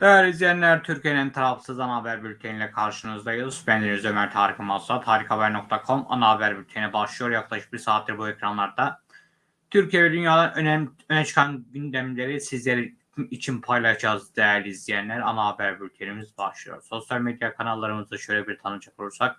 Değerli izleyenler, Türkiye'nin tarafsız ana haber bülteniyle karşınızdayız. Ben Deniz Ömer Tarık Masat, harikahaber.com ana haber bülteni başlıyor. Yaklaşık bir saattir bu ekranlarda. Türkiye ve dünyadan önemli, öne çıkan gündemleri sizler için paylaşacağız değerli izleyenler. Ana haber bültenimiz başlıyor. Sosyal medya kanallarımızı şöyle bir tanıcak olursak.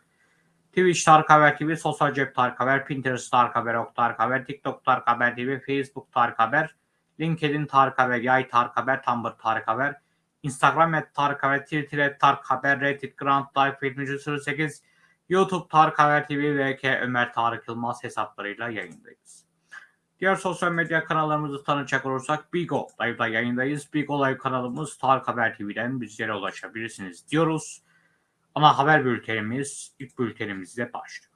Twitch Tarık Haber TV, Sosyal Cep Tarık Haber, Pinterest Tarık Haber, Ok Tarık Haber, TikTok Tarık Haber TV, Facebook Tarık Haber, LinkedIn Tarık Haber, Yay Tarık Haber, Tumblr Tarık Haber, Instagram et Tarık Haber, Twitter et Tarık Haber, Reddit Grand Life 7308, YouTube Tarık Haber TV ve K Ömer Tarık Yılmaz hesaplarıyla yayındayız. Diğer sosyal medya kanallarımızı tanıcak olursak Bigo Live'da yayındayız. Bigo Live kanalımız Tarık Haber TV'den bizlere ulaşabilirsiniz diyoruz. Ana haber bültenimiz ilk bültenimizle başlıyor.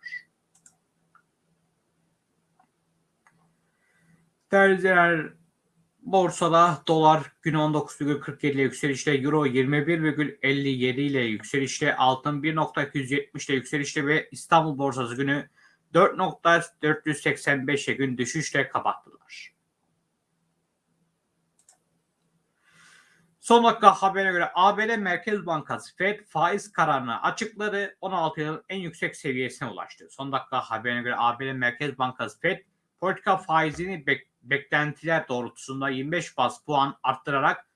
Değerli izleyenler, Borsada dolar gün 19,47 ile yükselişte, euro 21,57 ile yükselişte, altın 1.270 ile yükselişte ve İstanbul borsası günü 4.485'e gün düşüşle kapattılar. Son dakika haberine göre ABD Merkez Bankası Fed faiz kararını açıkladı. 16 yılın en yüksek seviyesine ulaştı. Son dakika haberine göre ABD Merkez Bankası Fed politika faizini bek beklentiler doğrultusunda 25 bas puan arttırarak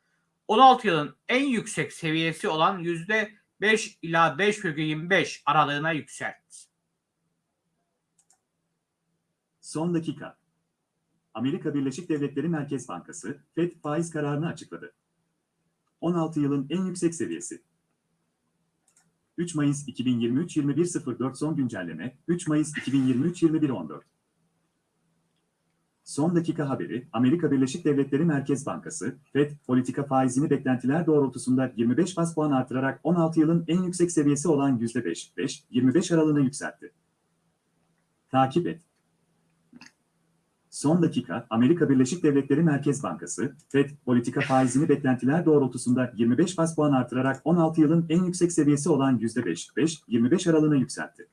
16 yılın en yüksek seviyesi olan %5 ila 5,25 aralığına yükseltti. Son dakika. Amerika Birleşik Devletleri Merkez Bankası, FED faiz kararını açıkladı. 16 yılın en yüksek seviyesi. 3 Mayıs 2023 21.04 son güncelleme, 3 Mayıs 2023 21.14. Son dakika haberi, Amerika Birleşik Devletleri Merkez Bankası, FED, politika faizini beklentiler doğrultusunda 25 bas puan artırarak 16 yılın en yüksek seviyesi olan %5-5-25 aralığına yükseltti. Takip et. Son dakika, Amerika Birleşik Devletleri Merkez Bankası, FED, politika faizini beklentiler doğrultusunda 25 bas puan artırarak 16 yılın en yüksek seviyesi olan %5-5-25 aralığına yükseltti.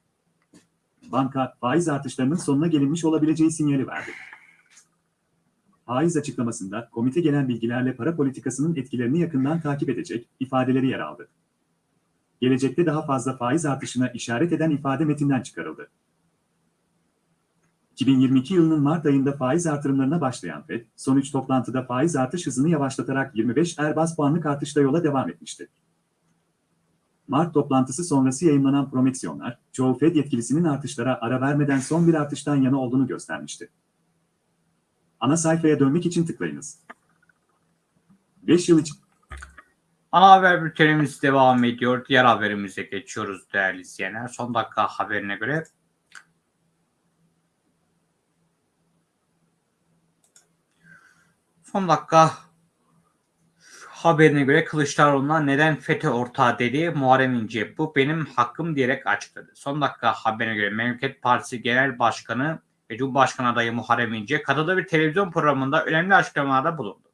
Banka, faiz artışlarının sonuna gelinmiş olabileceği sinyali verdi. Faiz açıklamasında komite gelen bilgilerle para politikasının etkilerini yakından takip edecek ifadeleri yer aldı. Gelecekte daha fazla faiz artışına işaret eden ifade metinden çıkarıldı. 2022 yılının Mart ayında faiz artırımlarına başlayan FED, son 3 toplantıda faiz artış hızını yavaşlatarak 25 er bas puanlık artışla yola devam etmişti. Mart toplantısı sonrası yayınlanan promeksiyonlar, çoğu FED yetkilisinin artışlara ara vermeden son bir artıştan yana olduğunu göstermişti. Ana sayfaya dönmek için tıklayınız. 5 yıl için Ana haber bültenimiz devam ediyor. Diğer haberimize geçiyoruz değerli izleyenler. Son dakika haberine göre son dakika haberine göre Kılıçdaroğlu'na neden FETÖ ortağı dedi Muharrem İnce bu benim hakkım diyerek açıkladı. Son dakika haberine göre Memleket Partisi Genel Başkanı ve Cumhurbaşkanı adayı Muharrem İnce katıldığı bir televizyon programında önemli açıklamalarda bulundu.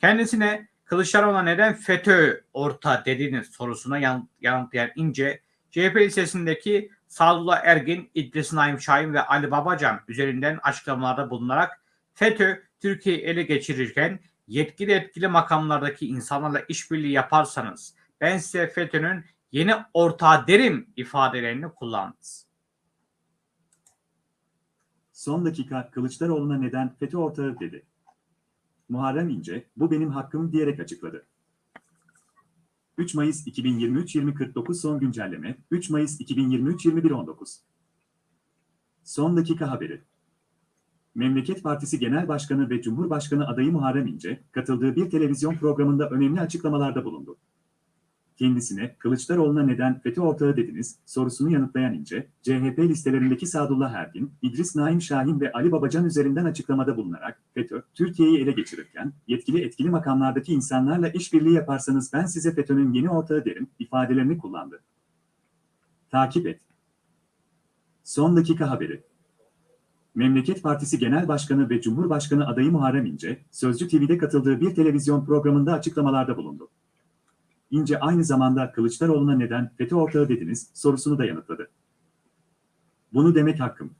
Kendisine Kılıçdaroğlu'na neden FETÖ orta dediğiniz sorusuna yanıtlayan İnce, CHP lisesindeki Sadullah Ergin, İdris Naim Şahin ve Ali Babacan üzerinden açıklamalarda bulunarak FETÖ Türkiye'yi ele geçirirken yetkili etkili makamlardaki insanlarla işbirliği yaparsanız ben size FETÖ'nün yeni ortağı derim ifadelerini kullandı. Son dakika Kılıçdaroğlu'na neden FETÖ ortağı dedi. Muharrem İnce, bu benim hakkım diyerek açıkladı. 3 Mayıs 2023 2049 son güncelleme, 3 Mayıs 2023 2119. Son dakika haberi. Memleket Partisi Genel Başkanı ve Cumhurbaşkanı adayı Muharrem İnce, katıldığı bir televizyon programında önemli açıklamalarda bulundu kendisine Kılıçdaroğlu'na neden FETÖ ortağı dediniz sorusunu yanıtlayan İnce, CHP listelerindeki Sadullah Ergin, İdris Naim Şahin ve Ali Babacan üzerinden açıklamada bulunarak FETÖ, Türkiye'yi ele geçirirken yetkili etkili makamlardaki insanlarla işbirliği yaparsanız ben size FETÖ'nün yeni ortağı derim ifadelerini kullandı. Takip et. Son dakika haberi. Memleket Partisi Genel Başkanı ve Cumhurbaşkanı adayı Muharrem İnce, Sözcü TV'de katıldığı bir televizyon programında açıklamalarda bulundu. İnce aynı zamanda Kılıçdaroğlu'na neden FETÖ ortağı dediniz sorusunu da yanıtladı. Bunu demek hakkım.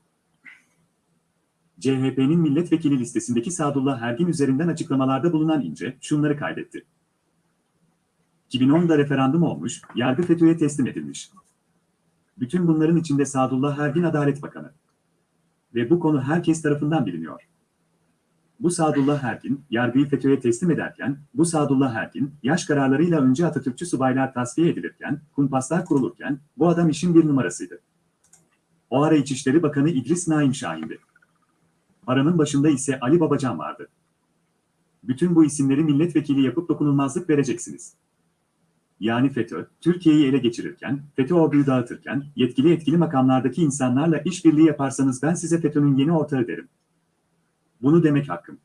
CHP'nin milletvekili listesindeki Sadullah Ergin üzerinden açıklamalarda bulunan İnce şunları kaydetti. 2010'da referandum olmuş, yargı FETÖ'ye teslim edilmiş. Bütün bunların içinde Sadullah Ergin Adalet Bakanı. Ve bu konu herkes tarafından biliniyor. Bu Sadullah Ergin, yargıyı FETÖ'ye teslim ederken, bu Sadullah Ergin, yaş kararlarıyla önce Atatürkçü subaylar tasfiye edilirken, kumpaslar kurulurken, bu adam işin bir numarasıydı. O ara İçişleri Bakanı İdris Naim Şahin'di. Paranın başında ise Ali Babacan vardı. Bütün bu isimleri milletvekili yapıp dokunulmazlık vereceksiniz. Yani FETÖ, Türkiye'yi ele geçirirken, FETÖ orduyu dağıtırken, yetkili etkili makamlardaki insanlarla işbirliği yaparsanız ben size FETÖ'nün yeni ortağı derim. Bunu demek hakkım.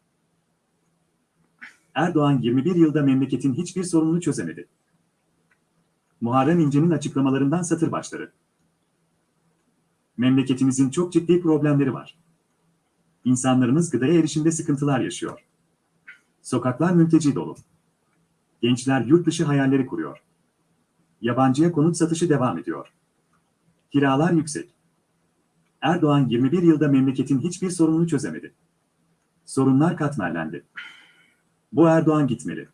Erdoğan 21 yılda memleketin hiçbir sorununu çözemedi. Muharrem İnce'nin açıklamalarından satır başları. Memleketimizin çok ciddi problemleri var. İnsanlarımız gıdaya erişimde sıkıntılar yaşıyor. Sokaklar mülteci dolu. Gençler yurt dışı hayalleri kuruyor. Yabancıya konut satışı devam ediyor. Kiralar yüksek. Erdoğan 21 yılda memleketin hiçbir sorununu çözemedi. Sorunlar katmerlendi. Bu Erdoğan gitmeli.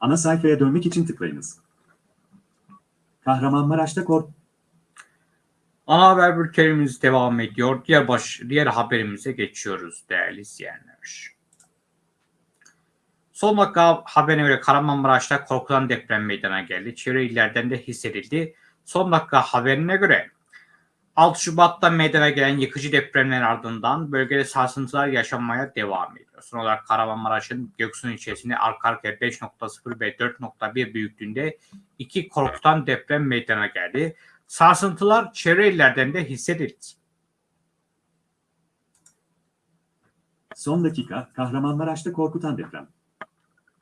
Ana sayfaya dönmek için tıklayınız. Kahramanmaraş'ta kork Ana haber bültenimiz devam ediyor. Diğer baş, diğer haberimize geçiyoruz değerli izleyenler. Son dakika haberine göre Kahramanmaraş'ta korkulan deprem meydana geldi. Çevre illerden de hissedildi. Son dakika haberine göre 6 Şubat'ta meydana gelen yıkıcı depremlerin ardından bölgede sarsıntılar yaşanmaya devam ediyor. Son olarak Kahramanmaraş'ın Göksun ilçesinde arka arkaya 5.0 ve 4.1 büyüklüğünde iki korkutan deprem meydana geldi. Sarsıntılar çevre illerden de hissedildi. Son dakika Kahramanmaraş'ta korkutan deprem.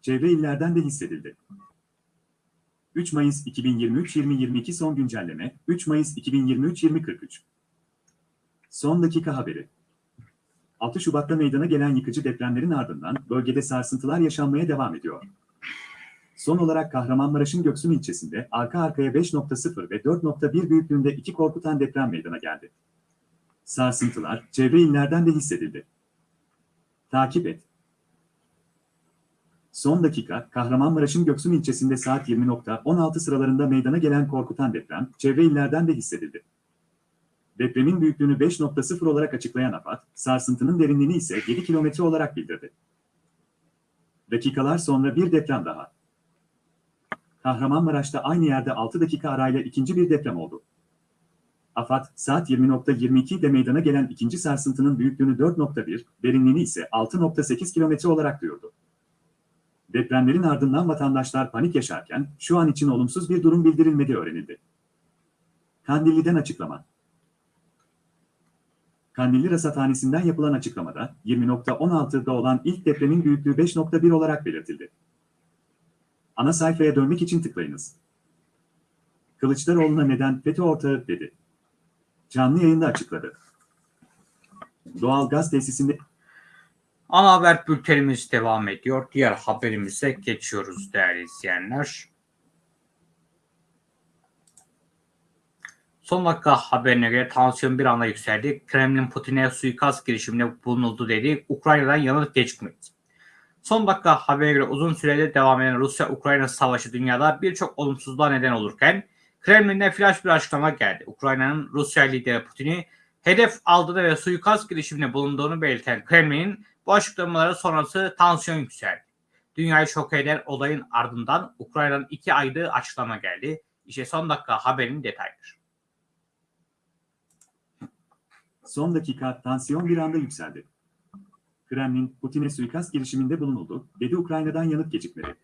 Çevre illerden de hissedildi. 3 Mayıs 2023-2022 son güncelleme 3 Mayıs 2023-2043 Son dakika haberi 6 Şubat'ta meydana gelen yıkıcı depremlerin ardından bölgede sarsıntılar yaşanmaya devam ediyor. Son olarak Kahramanmaraş'ın Göksun ilçesinde arka arkaya 5.0 ve 4.1 büyüklüğünde iki korkutan deprem meydana geldi. Sarsıntılar çevre illerden de hissedildi. Takip et. Son dakika, Kahramanmaraş'ın Göksun ilçesinde saat 20.16 sıralarında meydana gelen korkutan deprem, çevre illerden de hissedildi. Depremin büyüklüğünü 5.0 olarak açıklayan AFAD, sarsıntının derinliğini ise 7 kilometre olarak bildirdi. Dakikalar sonra bir deprem daha. Kahramanmaraş'ta aynı yerde 6 dakika arayla ikinci bir deprem oldu. AFAD, saat 20.22'de meydana gelen ikinci sarsıntının büyüklüğünü 4.1, derinliğini ise 6.8 kilometre olarak duyurdu. Depremlerin ardından vatandaşlar panik yaşarken şu an için olumsuz bir durum bildirilmediği öğrenildi. Kandilli'den açıklama. Kandilli Rasathanesi'nden yapılan açıklamada 20.16'da olan ilk depremin büyüklüğü 5.1 olarak belirtildi. Ana sayfaya dönmek için tıklayınız. Kılıçdaroğlu'na neden FETÖ ortağı dedi. Canlı yayında açıkladı. Doğal gaz tesisinde Ana haber bültenimiz devam ediyor. Diğer haberimize geçiyoruz değerli izleyenler. Son dakika haberine göre tansiyon bir anda yükseldi. Kremlin Putin'e suikast girişiminde bulunuldu dedi. Ukrayna'dan yanıt gecikmedi. Son dakika haberine göre uzun süredir devam eden Rusya-Ukrayna savaşı dünyada birçok olumsuzluğa neden olurken Kremlin'de flash bir açıklama geldi. Ukrayna'nın Rusya lideri Putin'i hedef aldığını ve suikast girişiminde bulunduğunu belirten Kremlin'in bu açıklamaları sonrası tansiyon yükseldi. Dünyayı şok eden olayın ardından Ukrayna'nın iki aylığı açıklama geldi. İşte son dakika haberin detayları. Son dakika tansiyon bir anda yükseldi. Kremlin, Putin'e suikast girişiminde bulunuldu, dedi Ukrayna'dan yanıt gecikmedi.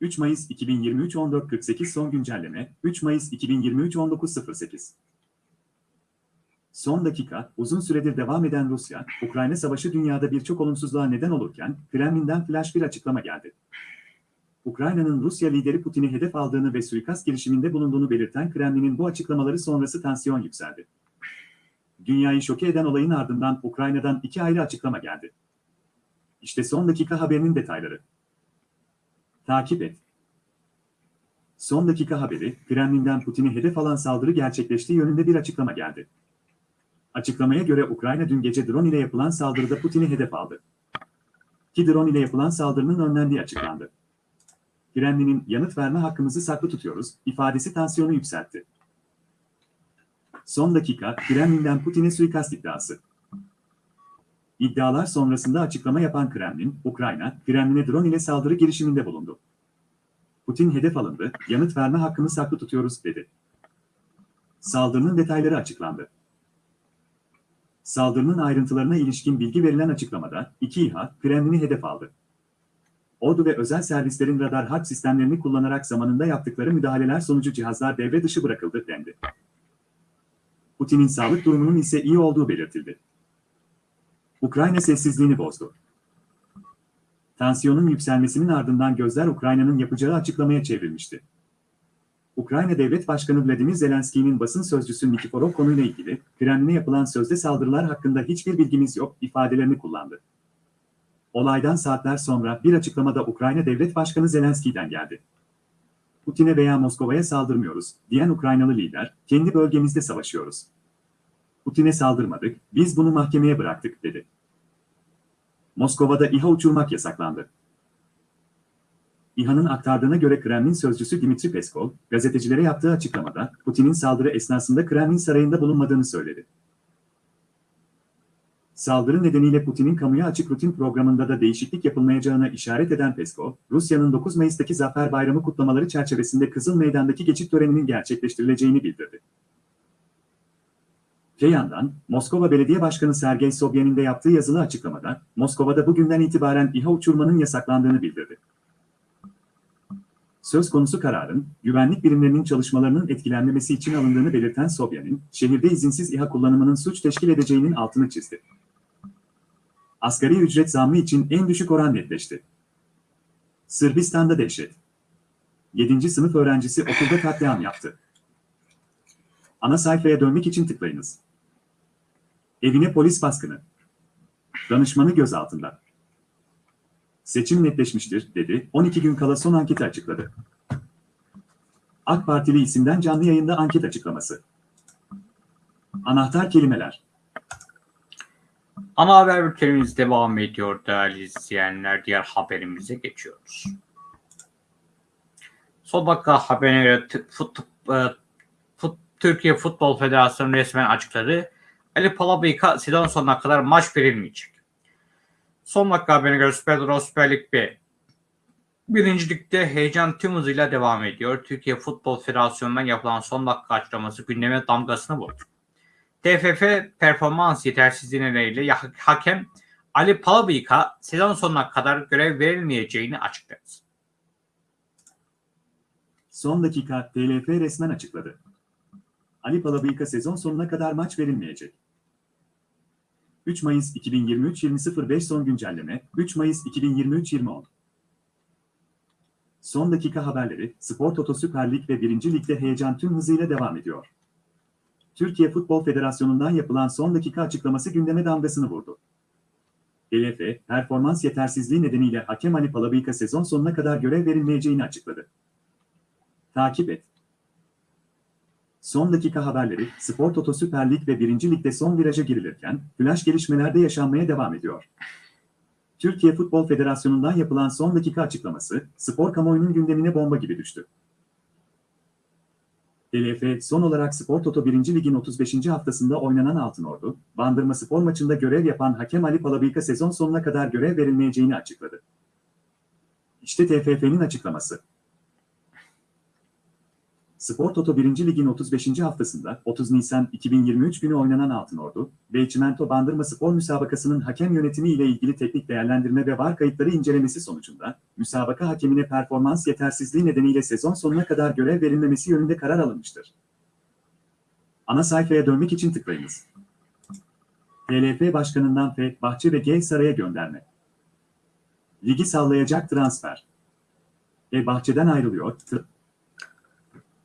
3 Mayıs 2023 14.48 son güncelleme, 3 Mayıs 2023 19.08 Son dakika, uzun süredir devam eden Rusya-Ukrayna savaşı dünyada birçok olumsuzluğa neden olurken, Kremlin'den flash bir açıklama geldi. Ukrayna'nın Rusya lideri Putin'i hedef aldığını ve suikast girişiminde bulunduğunu belirten Kremlin'in bu açıklamaları sonrası tansiyon yükseldi. Dünyayı şoke eden olayın ardından Ukrayna'dan iki ayrı açıklama geldi. İşte son dakika haberinin detayları. Takip et. Son dakika haberi, Kremlin'den Putin'i hedef alan saldırı gerçekleştiği yönünde bir açıklama geldi. Açıklamaya göre Ukrayna dün gece drone ile yapılan saldırıda Putin'i hedef aldı. Ki drone ile yapılan saldırının önlendiği açıklandı. Kremlin'in yanıt verme hakkımızı saklı tutuyoruz ifadesi tansiyonu yükseltti. Son dakika Kremlin'den Putin'e suikast iddiası. İddialar sonrasında açıklama yapan Kremlin, Ukrayna, Kremlin'e drone ile saldırı girişiminde bulundu. Putin hedef alındı, yanıt verme hakkını saklı tutuyoruz dedi. Saldırının detayları açıklandı. Saldırının ayrıntılarına ilişkin bilgi verilen açıklamada, iki İHA, Kremlin'i hedef aldı. Ordu ve özel servislerin radar harp sistemlerini kullanarak zamanında yaptıkları müdahaleler sonucu cihazlar devre dışı bırakıldı dendi. Putin'in sağlık durumunun ise iyi olduğu belirtildi. Ukrayna sessizliğini bozdu. Tansiyonun yükselmesinin ardından gözler Ukrayna'nın yapacağı açıklamaya çevrilmişti. Ukrayna Devlet Başkanı Vladimir Zelenski'nin basın sözcüsü Nikiforov konuyla ilgili Kremlin'e yapılan sözde saldırılar hakkında hiçbir bilgimiz yok ifadelerini kullandı. Olaydan saatler sonra bir açıklamada Ukrayna Devlet Başkanı Zelenski'den geldi. Putin'e veya Moskova'ya saldırmıyoruz, diyen Ukraynalı lider, kendi bölgemizde savaşıyoruz. Putin'e saldırmadık, biz bunu mahkemeye bıraktık, dedi. Moskova'da İHA uçurmak yasaklandı. İHA'nın aktardığına göre Kremlin sözcüsü Dimitri Peskov, gazetecilere yaptığı açıklamada, Putin'in saldırı esnasında Kremlin sarayında bulunmadığını söyledi. Saldırı nedeniyle Putin'in kamuya açık rutin programında da değişiklik yapılmayacağına işaret eden Peskov, Rusya'nın 9 Mayıs'taki Zafer Bayramı kutlamaları çerçevesinde Kızıl Meydan'daki geçit töreninin gerçekleştirileceğini bildirdi. Öte yandan, Moskova Belediye Başkanı Sergey Sobyanin de yaptığı yazılı açıklamada, Moskova'da bugünden itibaren İHA uçurmanın yasaklandığını bildirdi. Söz konusu kararın, güvenlik birimlerinin çalışmalarının etkilenmemesi için alındığını belirten Sobyanin, şehirde izinsiz İHA kullanımının suç teşkil edeceğinin altını çizdi. Asgari ücret zammı için en düşük oran netleşti. Sırbistan'da dehşet. 7. sınıf öğrencisi okulda katliam yaptı. Ana sayfaya dönmek için tıklayınız. Evine polis baskını. Danışmanı gözaltında. Seçim netleşmiştir, dedi. 12 gün kala son anketi açıkladı. AK Partili isimden canlı yayında anket açıklaması. Anahtar kelimeler. Ana haber bültenimiz devam ediyor değerli izleyenler. Diğer haberimize geçiyoruz. Son dakika haberine fut, e, fut, Türkiye Futbol Federasyonu resmen açıkladı. Ali Palabıyık'a sezon sonuna kadar maç verilmeyecek. Son dakika haberine göre Süper Euro Süper Lig B. Birinci ligde heyecan tüm hızıyla devam ediyor. Türkiye Futbol Federasyonu'ndan yapılan son dakika açıklaması gündeme damgasını vurdu. TFF performans yetersizliği nedeniyle hakem Ali Palabıyık'a sezon sonuna kadar görev verilmeyeceğini açıkladı. Son dakika TLF resmen açıkladı. Ali Palabıyık'a sezon sonuna kadar maç verilmeyecek. 3 Mayıs 2023 20.05 son güncelleme 3 Mayıs 2023 20.10 Son dakika haberleri Spor Toto Süper Lig ve 1. Lig'de heyecan tüm hızıyla devam ediyor. Türkiye Futbol Federasyonu'ndan yapılan son dakika açıklaması gündeme damgasını vurdu. TLF, performans yetersizliği nedeniyle hakem Ali Palabıyık'a sezon sonuna kadar görev verilmeyeceğini açıkladı. Takip et. Son dakika haberleri, Spor Toto Süper Lig ve 1. Lig'de son viraja girilirken, flash gelişmelerde yaşanmaya devam ediyor. Türkiye Futbol Federasyonu'ndan yapılan son dakika açıklaması, spor kamuoyunun gündemine bomba gibi düştü. TLF son olarak Spor Toto 1. Lig'in 35. haftasında oynanan Altınordu, Bandırma Spor maçında görev yapan hakem Ali Palabıyık'a sezon sonuna kadar görev verilmeyeceğini açıkladı. İşte TFF'nin açıklaması. Spor Toto 1. Lig'in 35. haftasında 30 Nisan 2023 günü oynanan Altınordu ve Çimento Bandırma Spor müsabakasının hakem yönetimi ile ilgili teknik değerlendirme ve var kayıtları incelemesi sonucunda müsabaka hakemine performans yetersizliği nedeniyle sezon sonuna kadar görev verilmemesi yönünde karar alınmıştır. Ana sayfaya dönmek için tıklayınız. TLF Başkanı'ndan F. Bahçe ve G. Saray'a gönderme. Ligi sallayacak transfer. E. Bahçe'den ayrılıyor. T-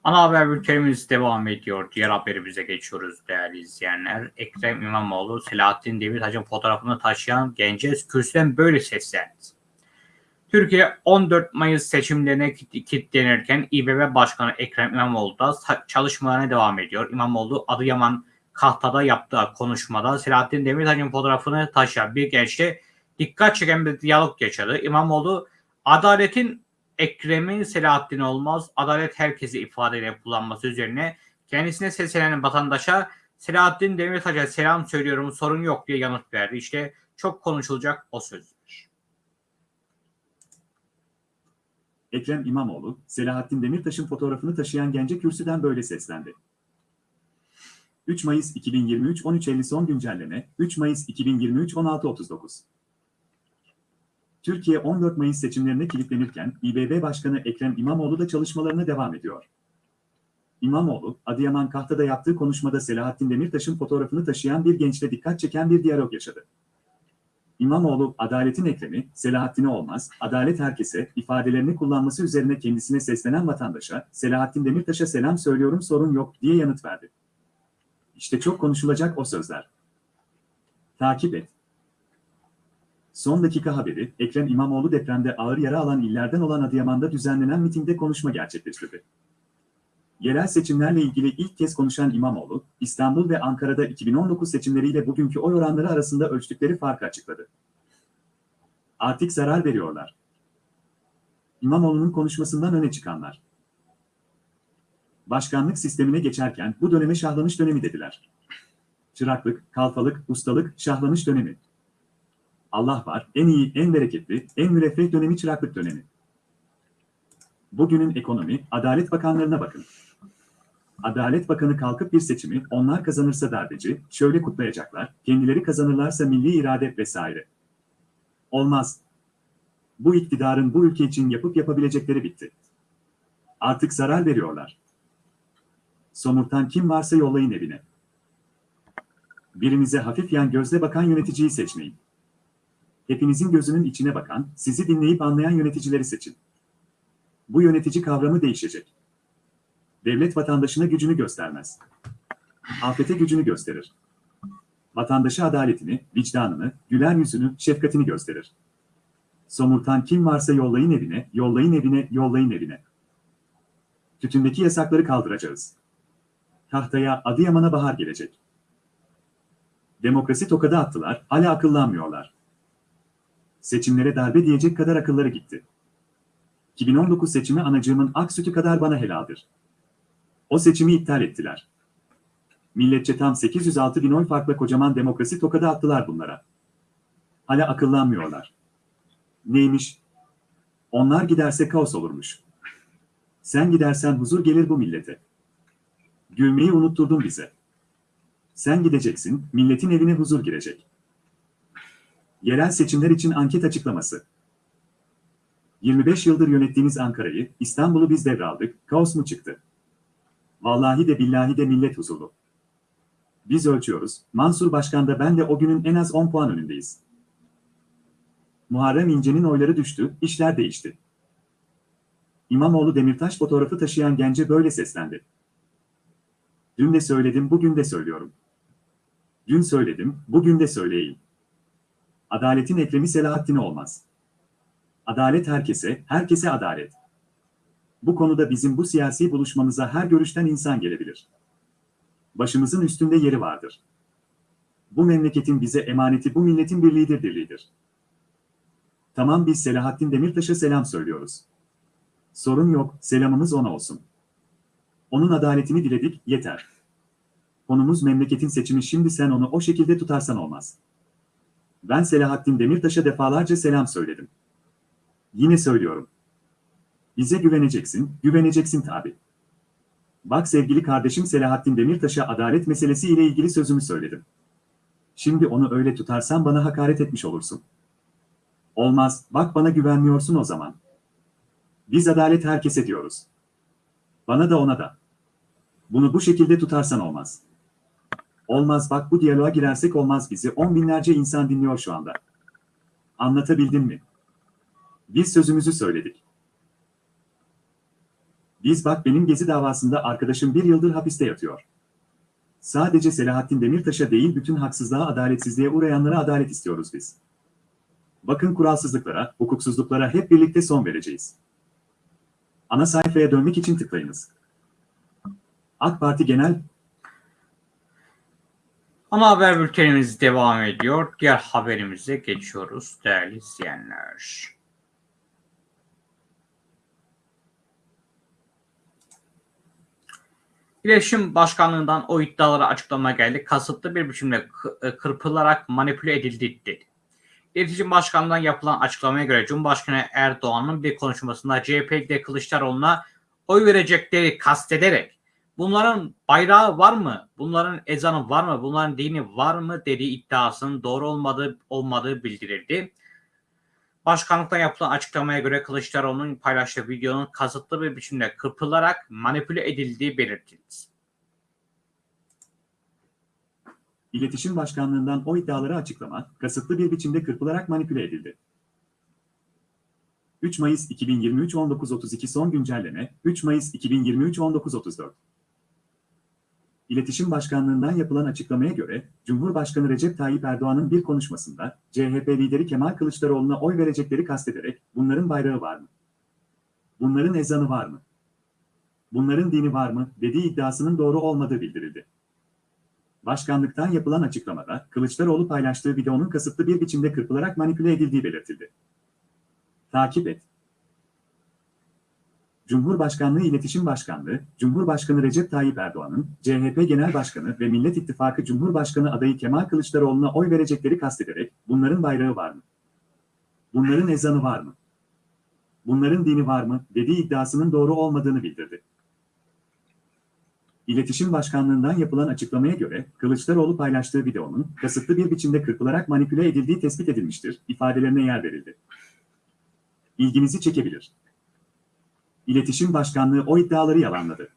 Ana haber bültenimiz devam ediyor. Diğer haberimize geçiyoruz değerli izleyenler. Ekrem İmamoğlu, Selahattin Demirtaş'ın fotoğrafını taşıyan gence kürsüden böyle seslendi. Türkiye 14 Mayıs seçimlerine kilitlenirken İBB Başkanı Ekrem İmamoğlu da çalışmalarına devam ediyor. İmamoğlu Adıyaman Kahta'da yaptığı konuşmada Selahattin Demirtaş'ın fotoğrafını taşıyan bir gençle dikkat çeken bir diyalog yaşadı. İmamoğlu adaletin Ekrem'in Selahattin olmaz, adalet herkesi ifadeyle kullanması üzerine kendisine seslenen vatandaşa Selahattin Demirtaş'a selam söylüyorum sorun yok diye yanıt verdi. İşte çok konuşulacak o sözler. Ekrem İmamoğlu, Selahattin Demirtaş'ın fotoğrafını taşıyan gence kürsüden böyle seslendi. 3 Mayıs 2023 13.50 son güncelleme 3 Mayıs 2023 16.39 Türkiye 14 Mayıs seçimlerine kilitlenirken İBB Başkanı Ekrem İmamoğlu da çalışmalarına devam ediyor. İmamoğlu, Adıyaman Kahta'da yaptığı konuşmada Selahattin Demirtaş'ın fotoğrafını taşıyan bir gençle dikkat çeken bir diyalog yaşadı. İmamoğlu, adaletin Ekrem'i, Selahattin'i olmaz, adalet herkese ifadelerini kullanması üzerine kendisine seslenen vatandaşa, Selahattin Demirtaş'a selam söylüyorum sorun yok diye yanıt verdi. İşte çok konuşulacak o sözler. Takip et. Son dakika haberi, Ekrem İmamoğlu depremde ağır yara alan illerden olan Adıyaman'da düzenlenen mitingde konuşma gerçekleştirdi. Yerel seçimlerle ilgili ilk kez konuşan İmamoğlu, İstanbul ve Ankara'da 2019 seçimleriyle bugünkü oy oranları arasında ölçtükleri farkı açıkladı. Artık zarar veriyorlar. İmamoğlu'nun konuşmasından öne çıkanlar. Başkanlık sistemine geçerken bu döneme şahlanış dönemi dediler. Çıraklık, kalfalık, ustalık, şahlanış dönemi. Allah var, en iyi, en bereketli, en müreffeh dönemi çıraklık dönemi. Bugünün ekonomi, Adalet Bakanlarına bakın. Adalet Bakanı kalkıp bir seçimi, onlar kazanırsa darbeci, şöyle kutlayacaklar, kendileri kazanırlarsa milli irade vesaire. Olmaz. Bu iktidarın bu ülke için yapıp yapabilecekleri bitti. Artık zarar veriyorlar. Somurtan kim varsa yollayın evine. Birinize hafif yan gözle bakan yöneticiyi seçmeyin. Hepinizin gözünün içine bakan, sizi dinleyip anlayan yöneticileri seçin. Bu yönetici kavramı değişecek. Devlet vatandaşına gücünü göstermez. Afete gücünü gösterir. Vatandaşa adaletini, vicdanını, güler yüzünü, şefkatini gösterir. Somurtan kim varsa yollayın evine, yollayın evine, yollayın evine. Tütündeki yasakları kaldıracağız. Tahtaya Adıyaman'a bahar gelecek. Demokrasi tokadı attılar, hala akıllanmıyorlar. Seçimlere darbe diyecek kadar akılları gitti. 2019 seçimi anacığımın ak sütü kadar bana helaldir. O seçimi iptal ettiler. Milletçe tam 806 bin oy farkla kocaman demokrasi tokadı attılar bunlara. Hala akıllanmıyorlar. Neymiş? Onlar giderse kaos olurmuş. Sen gidersen huzur gelir bu millete. Gülmeyi unutturdun bize. Sen gideceksin, milletin evine huzur girecek. Yerel seçimler için anket açıklaması. 25 yıldır yönettiğiniz Ankara'yı, İstanbul'u biz devraldık, kaos mu çıktı? Vallahi de billahi de millet huzurlu. Biz ölçüyoruz, Mansur Başkan da ben de o günün en az 10 puan önündeyiz. Muharrem İnce'nin oyları düştü, işler değişti. İmamoğlu Demirtaş fotoğrafı taşıyan gence böyle seslendi. Dün de söyledim, bugün de söylüyorum. Dün söyledim, bugün de söyleyeyim. Adaletin Ekrem'i Selahattin'i olmaz. Adalet herkese, herkese adalet. Bu konuda bizim bu siyasi buluşmamıza her görüşten insan gelebilir. Başımızın üstünde yeri vardır. Bu memleketin bize emaneti bu milletin birliğidir dirliğidir. Tamam biz Selahattin Demirtaş'a selam söylüyoruz. Sorun yok, selamımız ona olsun. Onun adaletini diledik, yeter. Konumuz memleketin seçimi şimdi sen onu o şekilde tutarsan olmaz. Ben Selahattin Demirtaş'a defalarca selam söyledim. Yine söylüyorum. Bize güveneceksin, güveneceksin tabi. Bak sevgili kardeşim Selahattin Demirtaş'a adalet meselesi ile ilgili sözümü söyledim. Şimdi onu öyle tutarsan bana hakaret etmiş olursun. Olmaz, bak bana güvenmiyorsun o zaman. Biz adalet herkese diyoruz. Bana da ona da. Bunu bu şekilde tutarsan olmaz. Olmaz bak bu diyaloğa girersek olmaz bizi on binlerce insan dinliyor şu anda. Anlatabildim mi? Biz sözümüzü söyledik. Biz bak benim gezi davasında arkadaşım bir yıldır hapiste yatıyor. Sadece Selahattin Demirtaş'a değil bütün haksızlığa, adaletsizliğe uğrayanlara adalet istiyoruz biz. Bakın kuralsızlıklara, hukuksuzluklara hep birlikte son vereceğiz. Ana sayfaya dönmek için tıklayınız. AK Parti Genel ama haber bültenimiz devam ediyor. Diğer haberimize geçiyoruz değerli izleyenler. İletişim Başkanlığından o iddialara açıklama geldi. Kasıtlı bir biçimde e, kırpılarak manipüle edildi dedi. İletişim Başkanlığı'ndan yapılan açıklamaya göre Cumhurbaşkanı Erdoğan'ın bir konuşmasında CHP'de Kılıçdaroğlu'na oy verecekleri kastederek bunların bayrağı var mı? Bunların ezanı var mı? Bunların dini var mı? dediği iddiasının doğru olmadığı olmadığı bildirildi. Başkanlıktan yapılan açıklamaya göre Kılıçdaroğlu'nun paylaştığı videonun kasıtlı bir biçimde kırpılarak manipüle edildiği belirtildi. İletişim Başkanlığı'ndan o iddiaları açıklama, kasıtlı bir biçimde kırpılarak manipüle edildi. 3 Mayıs 2023 19.32 son güncelleme 3 Mayıs 2023 19.34 İletişim Başkanlığı'ndan yapılan açıklamaya göre, Cumhurbaşkanı Recep Tayyip Erdoğan'ın bir konuşmasında, CHP lideri Kemal Kılıçdaroğlu'na oy verecekleri kastederek, bunların bayrağı var mı? Bunların ezanı var mı? Bunların dini var mı? dediği iddiasının doğru olmadığı bildirildi. Başkanlıktan yapılan açıklamada, Kılıçdaroğlu paylaştığı videonun kasıtlı bir biçimde kırpılarak manipüle edildiği belirtildi. Takip et. Cumhurbaşkanlığı İletişim Başkanlığı, Cumhurbaşkanı Recep Tayyip Erdoğan'ın, CHP Genel Başkanı ve Millet İttifakı Cumhurbaşkanı adayı Kemal Kılıçdaroğlu'na oy verecekleri kastederek, bunların bayrağı var mı? Bunların ezanı var mı? Bunların dini var mı? dediği iddiasının doğru olmadığını bildirdi. İletişim Başkanlığı'ndan yapılan açıklamaya göre, Kılıçdaroğlu paylaştığı videonun kasıtlı bir biçimde kırpılarak manipüle edildiği tespit edilmiştir, ifadelerine yer verildi. İlginizi çekebilir. İletişim Başkanlığı o iddiaları yalanladı.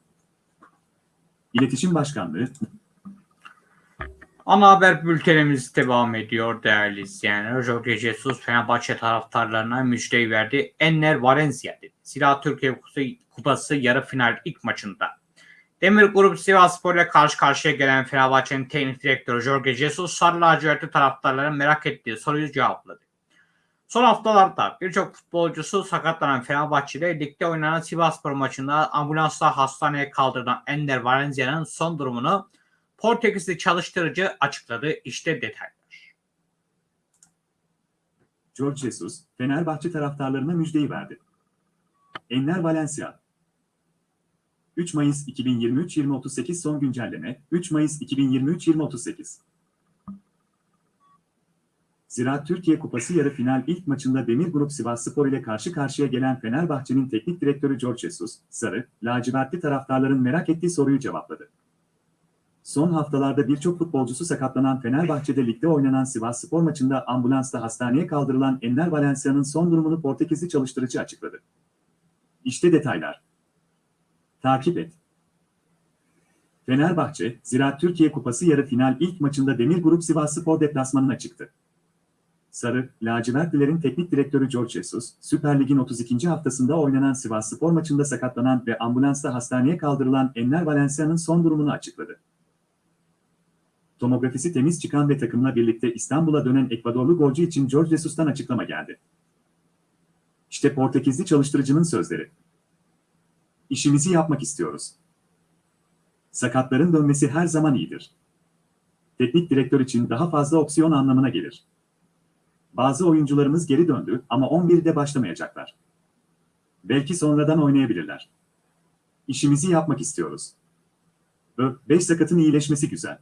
İletişim Başkanlığı, Ana haber bültenimiz devam ediyor değerli izleyenler. Jorge Jesus Fenerbahçe taraftarlarına müjdeyi verdi. Enner Valencia dedi. Silah Türkiye Kupası, yarı final ilk maçında. Demir Grup Sivasspor ile karşı karşıya gelen Fenerbahçe'nin teknik direktörü Jorge Jesus sarı lacivertli taraftarların merak ettiği soruyu cevapladı. Son haftalarda birçok futbolcusu sakatlanan Fenerbahçe'de ligde oynanan Sivasspor maçında ambulansla hastaneye kaldırılan Ender Valencia'nın son durumunu Portekizli çalıştırıcı açıkladı. İşte detaylar. George Jesus, Fenerbahçe taraftarlarına müjdeyi verdi. Enner Valencia 3 Mayıs 2023 2038 son güncelleme 3 Mayıs 2023 2038 Ziraat Türkiye Kupası yarı final ilk maçında Demir Grup Sivasspor ile karşı karşıya gelen Fenerbahçe'nin teknik direktörü George Jesus, sarı, lacivertli taraftarların merak ettiği soruyu cevapladı. Son haftalarda birçok futbolcusu sakatlanan Fenerbahçe'de ligde oynanan Sivasspor maçında ambulansla hastaneye kaldırılan Enner Valencia'nın son durumunu Portekizli çalıştırıcı açıkladı. İşte detaylar. Takip et. Fenerbahçe, Ziraat Türkiye Kupası yarı final ilk maçında Demir Grup Sivasspor deplasmanına çıktı. Sarı, lacivertlilerin teknik direktörü George Jesus, Süper Lig'in 32. haftasında oynanan Sivasspor maçında sakatlanan ve ambulansla hastaneye kaldırılan Enner Valencia'nın son durumunu açıkladı. Tomografisi temiz çıkan ve takımla birlikte İstanbul'a dönen Ekvadorlu golcü için George Jesus'tan açıklama geldi. İşte Portekizli çalıştırıcının sözleri. İşimizi yapmak istiyoruz. Sakatların dönmesi her zaman iyidir. Teknik direktör için daha fazla opsiyon anlamına gelir. Bazı oyuncularımız geri döndü ama 11'de başlamayacaklar. Belki sonradan oynayabilirler. İşimizi yapmak istiyoruz. 5 sakatın iyileşmesi güzel.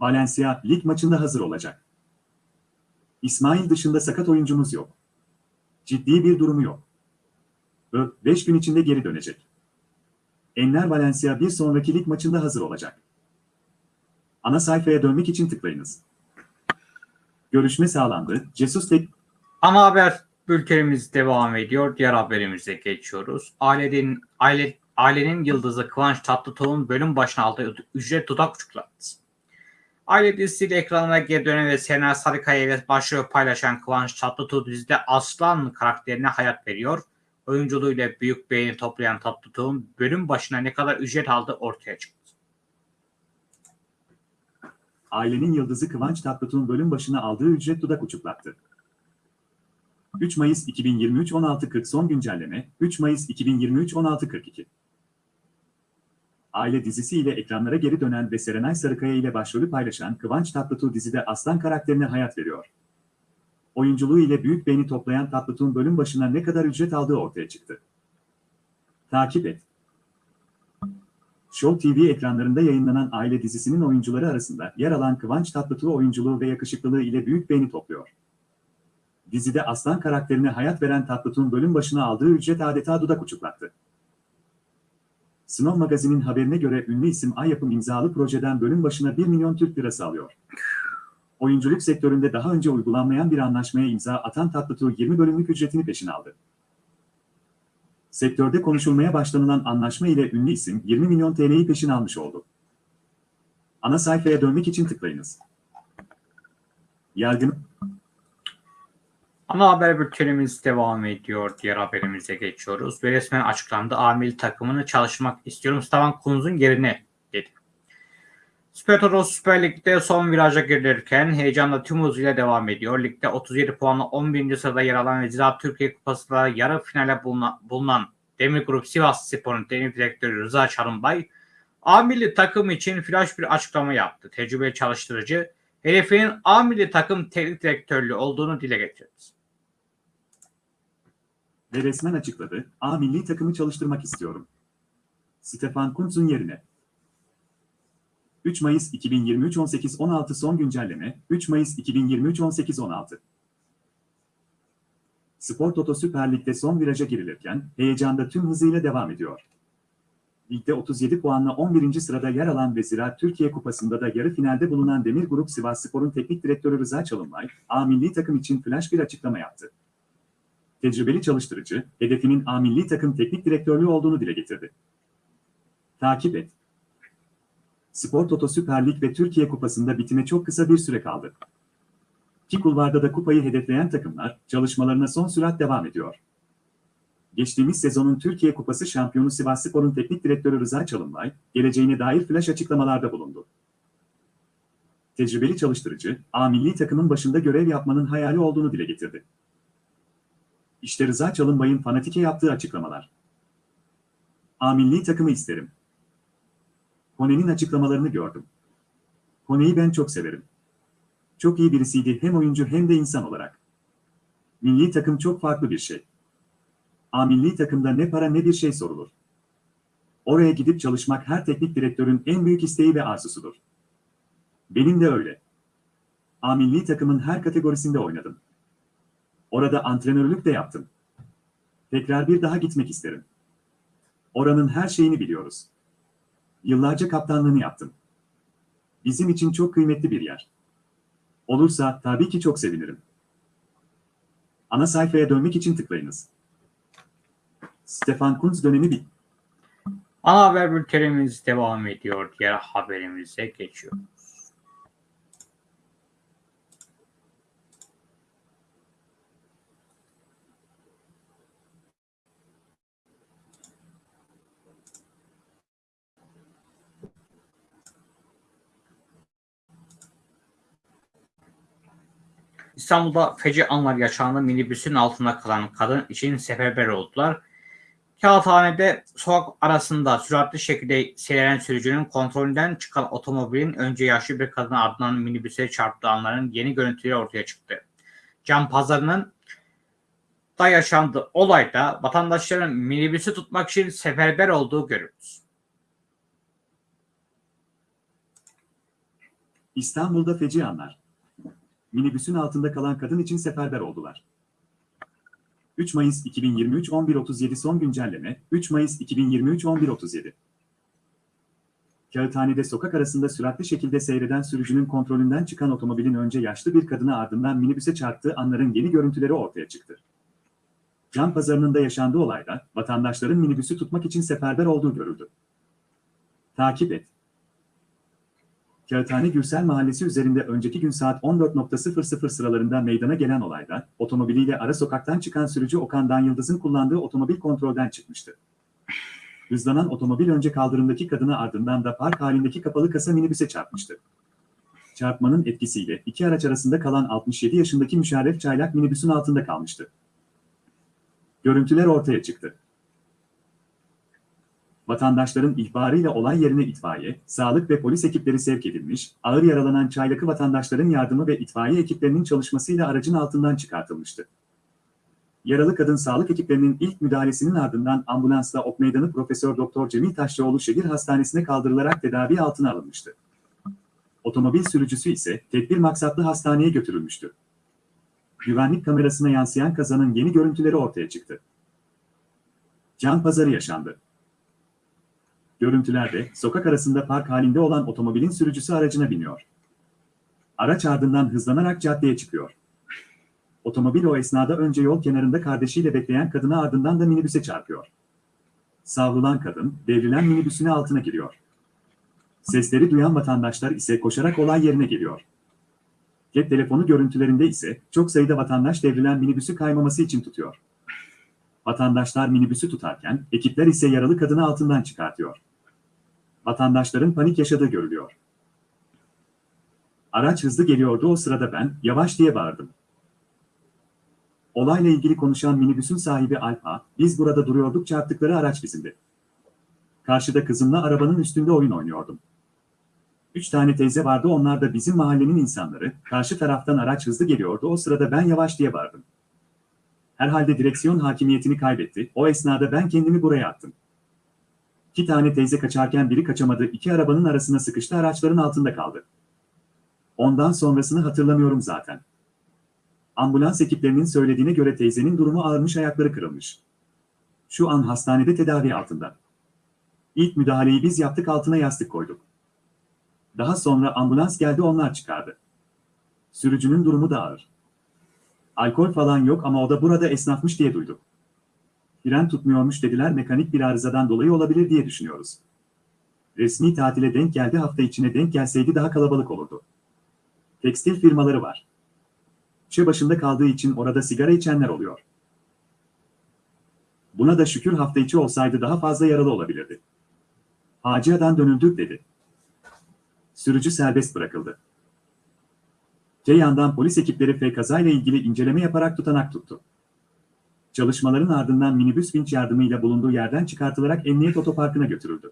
Valencia lig maçında hazır olacak. İsmail dışında sakat oyuncumuz yok. Ciddi bir durumu yok. 5 gün içinde geri dönecek. Enner Valencia bir sonraki lig maçında hazır olacak. Ana sayfaya dönmek için tıklayınız. Görüşme sağlandı. Jesus tek Ana haber bültenimiz devam ediyor. Diğer haberimize geçiyoruz. Ailenin, aile, ailenin yıldızı Kıvanç Tatlıtuğ'un bölüm başına aldığı ücret dudak uçukladı. Aile dizisiyle ekranlara geri dönen ve Sena Sarıkaya ile başrol paylaşan Kıvanç Tatlıtuğ dizide Aslan karakterine hayat veriyor. Oyunculuğuyla büyük beğeni toplayan Tatlıtuğ'un bölüm başına ne kadar ücret aldığı ortaya çıktı. Ailenin yıldızı Kıvanç Tatlıtuğ'un bölüm başına aldığı ücret dudak uçuklattı. 3 Mayıs 2023 16.40 son güncelleme 3 Mayıs 2023 16.42 Aile dizisiyle ekranlara geri dönen ve Serenay Sarıkaya ile başrolü paylaşan Kıvanç Tatlıtuğ dizide aslan karakterine hayat veriyor. Oyunculuğu ile büyük beğeni toplayan Tatlıtuğ'un bölüm başına ne kadar ücret aldığı ortaya çıktı. Takip et. Show TV ekranlarında yayınlanan aile dizisinin oyuncuları arasında yer alan Kıvanç Tatlıtuğ oyunculuğu ve yakışıklılığı ile büyük beğeni topluyor. Dizide Aslan karakterine hayat veren Tatlıtuğ'un bölüm başına aldığı ücret adeta dudak uçuklattı. Snow Magazin'in haberine göre ünlü isim Ay Yapım imzalı projeden bölüm başına 1 milyon Türk lirası alıyor. Oyunculuk sektöründe daha önce uygulanmayan bir anlaşmaya imza atan Tatlıtuğ 20 bölümlük ücretini peşin aldı. Sektörde konuşulmaya başlanılan anlaşma ile ünlü isim 20 milyon TL'yi peşin almış oldu. Ana sayfaya dönmek için tıklayınız. Yargın Ana haber bültenimiz devam ediyor. Diğer haberimize geçiyoruz. Ve resmen açıklandı. Amil takımını çalışmak istiyorum. Stavan Kunz'un yerine dedi. Süper Lig'de son viraja girilirken heyecanla tüm hızıyla devam ediyor. Ligde 37 puanla 11. sırada yer alan ve Türkiye Kupası'nda yarı finale bulunan, bulunan Demir Grup Sivas Spor'un teknik direktörü Rıza Çalınbay, A milli takım için flash bir açıklama yaptı. Tecrübeli çalıştırıcı, hedefinin A milli takım teknik direktörlüğü olduğunu dile getirdi. ve resmen açıkladı, A milli takımı çalıştırmak istiyorum. Stefan Kuntz'un yerine. 3 Mayıs 2023 18-16 son güncelleme, 3 Mayıs 2023 18-16. Spor Toto Süper Lig'de son viraja girilirken, heyecanda tüm hızıyla devam ediyor. Ligde 37 puanla 11. sırada yer alan ve Ziraat Türkiye Kupası'nda da yarı finalde bulunan Demir Grup Sivas Spor'un teknik direktörü Rıza Çalınbay, A milli takım için flash bir açıklama yaptı tecrübeli çalıştırıcı, hedefinin A milli takım teknik direktörlüğü olduğunu dile getirdi. Takip et. Spor Toto Süper Lig ve Türkiye Kupası'nda bitime çok kısa bir süre kaldı. Ki kulvarda da kupayı hedefleyen takımlar çalışmalarına son sürat devam ediyor. Geçtiğimiz sezonun Türkiye Kupası şampiyonu Sivasspor'un teknik direktörü Rıza Çalınbay, geleceğine dair flash açıklamalarda bulundu. Tecrübeli çalıştırıcı, A milli takımın başında görev yapmanın hayali olduğunu dile getirdi. İşte Rıza Çalınbay'ın fanatike yaptığı açıklamalar. A milli takımı isterim. Kone'nin açıklamalarını gördüm. Kone'yi ben çok severim. Çok iyi birisiydi hem oyuncu hem de insan olarak. Milli takım çok farklı bir şey. A milli takımda ne para ne bir şey sorulur. Oraya gidip çalışmak her teknik direktörün en büyük isteği ve arzusudur. Benim de öyle. A milli takımın her kategorisinde oynadım. Orada antrenörlük de yaptım. Tekrar bir daha gitmek isterim. Oranın her şeyini biliyoruz. Yıllarca kaptanlığını yaptım. Bizim için çok kıymetli bir yer. Olursa tabii ki çok sevinirim. Ana sayfaya dönmek için tıklayınız. Stefan Kuntz dönemi bit. Ana haber bültenimiz devam ediyor. Diğer haberimize geçiyor. İstanbul'da feci anlar yaşandı. Minibüsün altında kalan kadın için seferber oldular. Kağıthane'de sokak arasında süratli şekilde seyreden sürücünün kontrolünden çıkan otomobilin önce yaşlı bir kadın ardından minibüse çarptığı anların yeni görüntüleri ortaya çıktı. Cam pazarının da yaşandı olayda vatandaşların minibüsü tutmak için seferber olduğu görüldü. İstanbul'da feci anlar. Minibüsün altında kalan kadın için seferber oldular. 3 Mayıs 2023 11.37 son güncelleme 3 Mayıs 2023 11.37 Kağıthane'de sokak arasında süratli şekilde seyreden sürücünün kontrolünden çıkan otomobilin önce yaşlı bir kadına ardından minibüse çarptığı anların yeni görüntüleri ortaya çıktı. Can pazarının da yaşandığı olayda vatandaşların minibüsü tutmak için seferber olduğu görüldü. Takip et. Kağıthane Gürsel Mahallesi üzerinde önceki gün saat 14.00 sıralarında meydana gelen olayda, otomobiliyle ara sokaktan çıkan sürücü Okan Yıldız'ın kullandığı otomobil kontrolden çıkmıştı. Hızlanan otomobil önce kaldırımdaki kadına ardından da park halindeki kapalı kasa minibüse çarpmıştı. Çarpmanın etkisiyle iki araç arasında kalan 67 yaşındaki Müşerref Çaylak minibüsün altında kalmıştı. Görüntüler ortaya çıktı. Vatandaşların ihbarıyla olay yerine itfaiye, sağlık ve polis ekipleri sevk edilmiş, ağır yaralanan Çaylak'ı vatandaşların yardımı ve itfaiye ekiplerinin çalışmasıyla aracın altından çıkartılmıştı. Yaralı kadın sağlık ekiplerinin ilk müdahalesinin ardından ambulansla Ok Meydanı Profesör Doktor Cemil Taşçıoğlu Şehir Hastanesi'ne kaldırılarak tedavi altına alınmıştı. Otomobil sürücüsü ise tedbir maksatlı hastaneye götürülmüştü. Güvenlik kamerasına yansıyan kazanın yeni görüntüleri ortaya çıktı. Can pazarı yaşandı. Görüntülerde sokak arasında park halinde olan otomobilin sürücüsü aracına biniyor. Araç ardından hızlanarak caddeye çıkıyor. Otomobil o esnada önce yol kenarında kardeşiyle bekleyen kadına ardından da minibüse çarpıyor. Savrulan kadın devrilen minibüsün altına giriyor. Sesleri duyan vatandaşlar ise koşarak olay yerine geliyor. Cep telefonu görüntülerinde ise çok sayıda vatandaş devrilen minibüsü kaymaması için tutuyor. Vatandaşlar minibüsü tutarken ekipler ise yaralı kadını altından çıkartıyor. Vatandaşların panik yaşadığı görülüyor. Araç hızlı geliyordu o sırada ben yavaş diye bağırdım. Olayla ilgili konuşan minibüsün sahibi Alpa, biz burada duruyorduk çarptıkları araç bizimdi. Karşıda kızımla arabanın üstünde oyun oynuyordum. Üç tane teyze vardı onlar da bizim mahallenin insanları, karşı taraftan araç hızlı geliyordu o sırada ben yavaş diye bağırdım. Herhalde direksiyon hakimiyetini kaybetti, o esnada ben kendimi buraya attım. İki tane teyze kaçarken biri kaçamadı, iki arabanın arasına sıkıştı araçların altında kaldı. Ondan sonrasını hatırlamıyorum zaten. Ambulans ekiplerinin söylediğine göre teyzenin durumu ağırmış ayakları kırılmış. Şu an hastanede tedavi altında. İlk müdahaleyi biz yaptık altına yastık koyduk. Daha sonra ambulans geldi onlar çıkardı. Sürücünün durumu da ağır. Alkol falan yok ama o da burada esnafmış diye duyduk. Fren tutmuyormuş dediler mekanik bir arızadan dolayı olabilir diye düşünüyoruz. Resmi tatile denk geldi hafta içine denk gelseydi daha kalabalık olurdu. Tekstil firmaları var. Çe başında kaldığı için orada sigara içenler oluyor. Buna da şükür hafta içi olsaydı daha fazla yaralı olabilirdi. Hacı'dan dönüldük dedi. Sürücü serbest bırakıldı. Te yandan polis ekipleri F kazayla ilgili inceleme yaparak tutanak tuttu. Çalışmaların ardından minibüs vinç yardımıyla bulunduğu yerden çıkartılarak emniyet otoparkına götürüldü.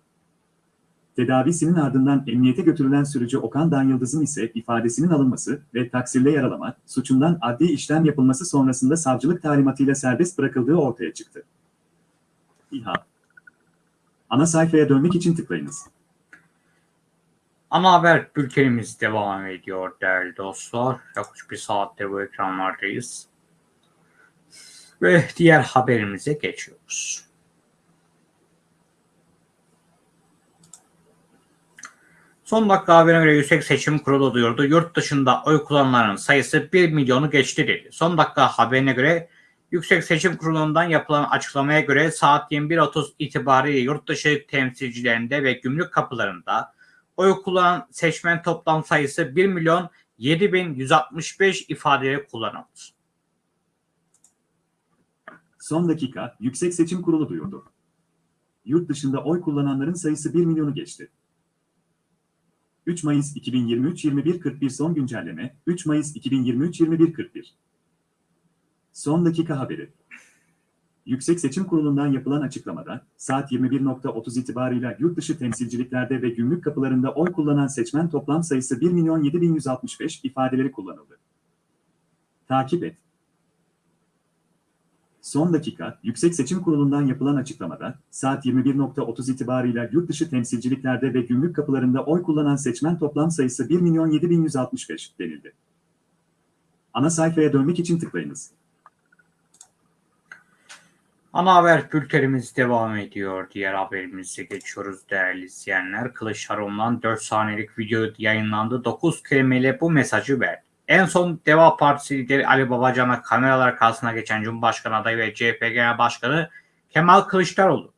Tedavisinin ardından emniyete götürülen sürücü Okan Danyıldız'ın ise ifadesinin alınması ve taksirle yaralama suçundan adli işlem yapılması sonrasında savcılık talimatıyla serbest bırakıldığı ortaya çıktı. İHA Ana sayfaya dönmek için tıklayınız. Ana haber bültenimiz devam ediyor değerli dostlar. Yaklaşık bir saattir bu ekranlardayız. Ve diğer haberimize geçiyoruz. Son dakika haberine göre Yüksek Seçim Kurulu duyurdu. Yurt dışında oy kullananların sayısı 1 milyonu geçti dedi. Son dakika haberine göre Yüksek Seçim Kurulu'ndan yapılan açıklamaya göre saat 21.30 itibariyle yurt dışı temsilcilerinde ve gümrük kapılarında oy kullanan seçmen toplam sayısı 1 milyon 7165 ifadeleri kullanıldı. Son dakika Yüksek Seçim Kurulu duyurdu. Yurt dışında oy kullananların sayısı 1 milyonu geçti. 3 Mayıs 2023 21.41 son güncelleme 3 Mayıs 2023 21.41 Son dakika haberi. Yüksek Seçim Kurulu'ndan yapılan açıklamada, saat 21.30 itibarıyla yurt dışı temsilciliklerde ve gümrük kapılarında oy kullanan seçmen toplam sayısı 1 milyon 7165 ifadeleri kullanıldı. Takip et. Son dakika, Yüksek Seçim Kurulu'ndan yapılan açıklamada, saat 21.30 itibarıyla yurt dışı temsilciliklerde ve gümrük kapılarında oy kullanan seçmen toplam sayısı 1 milyon 7165 denildi. Ana sayfaya dönmek için tıklayınız. Ana haber bültenimiz devam ediyor. Diğer haberimize geçiyoruz değerli izleyenler. Kılıçdaroğlu'ndan 4 saniyelik video yayınlandı. 9 kelimeyle bu mesajı verdi. En son Deva Partisi lideri Ali Babacan'a kameralar karşısına geçen Cumhurbaşkanı adayı ve CHP Genel Başkanı Kemal Kılıçdaroğlu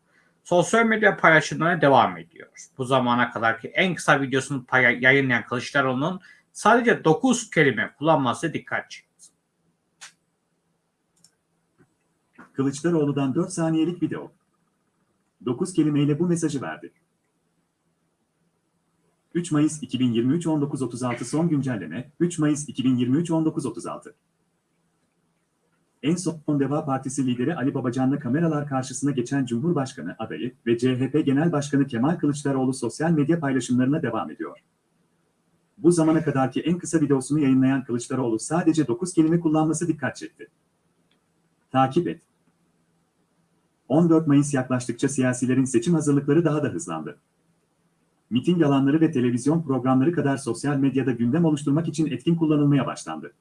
sosyal medya paylaşımlarına devam ediyor. Bu zamana kadarki en kısa videosunu yayınlayan Kılıçdaroğlu'nun sadece 9 kelime kullanması dikkat çekti. Kılıçdaroğlu'dan 4 saniyelik video. 9 kelimeyle bu mesajı verdi. 3 Mayıs 2023 19.36 son güncelleme 3 Mayıs 2023 19.36 En son Deva Partisi lideri Ali Babacan'la kameralar karşısına geçen Cumhurbaşkanı adayı ve CHP Genel Başkanı Kemal Kılıçdaroğlu sosyal medya paylaşımlarına devam ediyor. Bu zamana kadarki en kısa videosunu yayınlayan Kılıçdaroğlu sadece 9 kelime kullanması dikkat çekti. Takip et. 14 Mayıs yaklaştıkça siyasilerin seçim hazırlıkları daha da hızlandı. Miting alanları ve televizyon programları kadar sosyal medyada gündem oluşturmak için etkin kullanılmaya başlandı.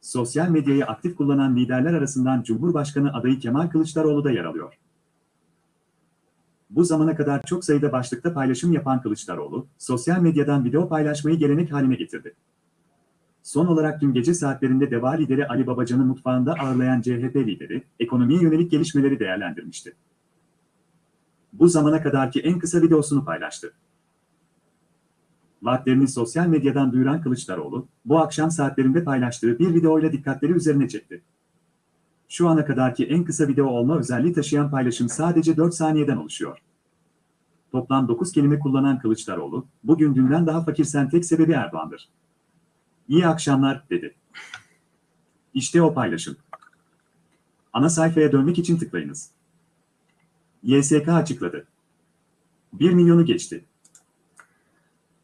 Sosyal medyayı aktif kullanan liderler arasından Cumhurbaşkanı adayı Kemal Kılıçdaroğlu da yer alıyor. Bu zamana kadar çok sayıda başlıkta paylaşım yapan Kılıçdaroğlu, sosyal medyadan video paylaşmayı gelenek haline getirdi. Son olarak dün gece saatlerinde DEVA lideri Ali Babacan'ı mutfağında ağırlayan CHP lideri, ekonomiye yönelik gelişmeleri değerlendirmişti. Bu zamana kadarki en kısa videosunu paylaştı. Vaatlerini sosyal medyadan duyuran Kılıçdaroğlu, bu akşam saatlerinde paylaştığı bir videoyla dikkatleri üzerine çekti. Şu ana kadarki en kısa video olma özelliği taşıyan paylaşım sadece 4 saniyeden oluşuyor. Toplam 9 kelime kullanan Kılıçdaroğlu, bugün dünden daha fakirsen tek sebebi Erdoğan'dır. İyi akşamlar, dedi. İşte o paylaşım. Ana sayfaya dönmek için tıklayınız. YSK açıkladı. 1 milyonu geçti.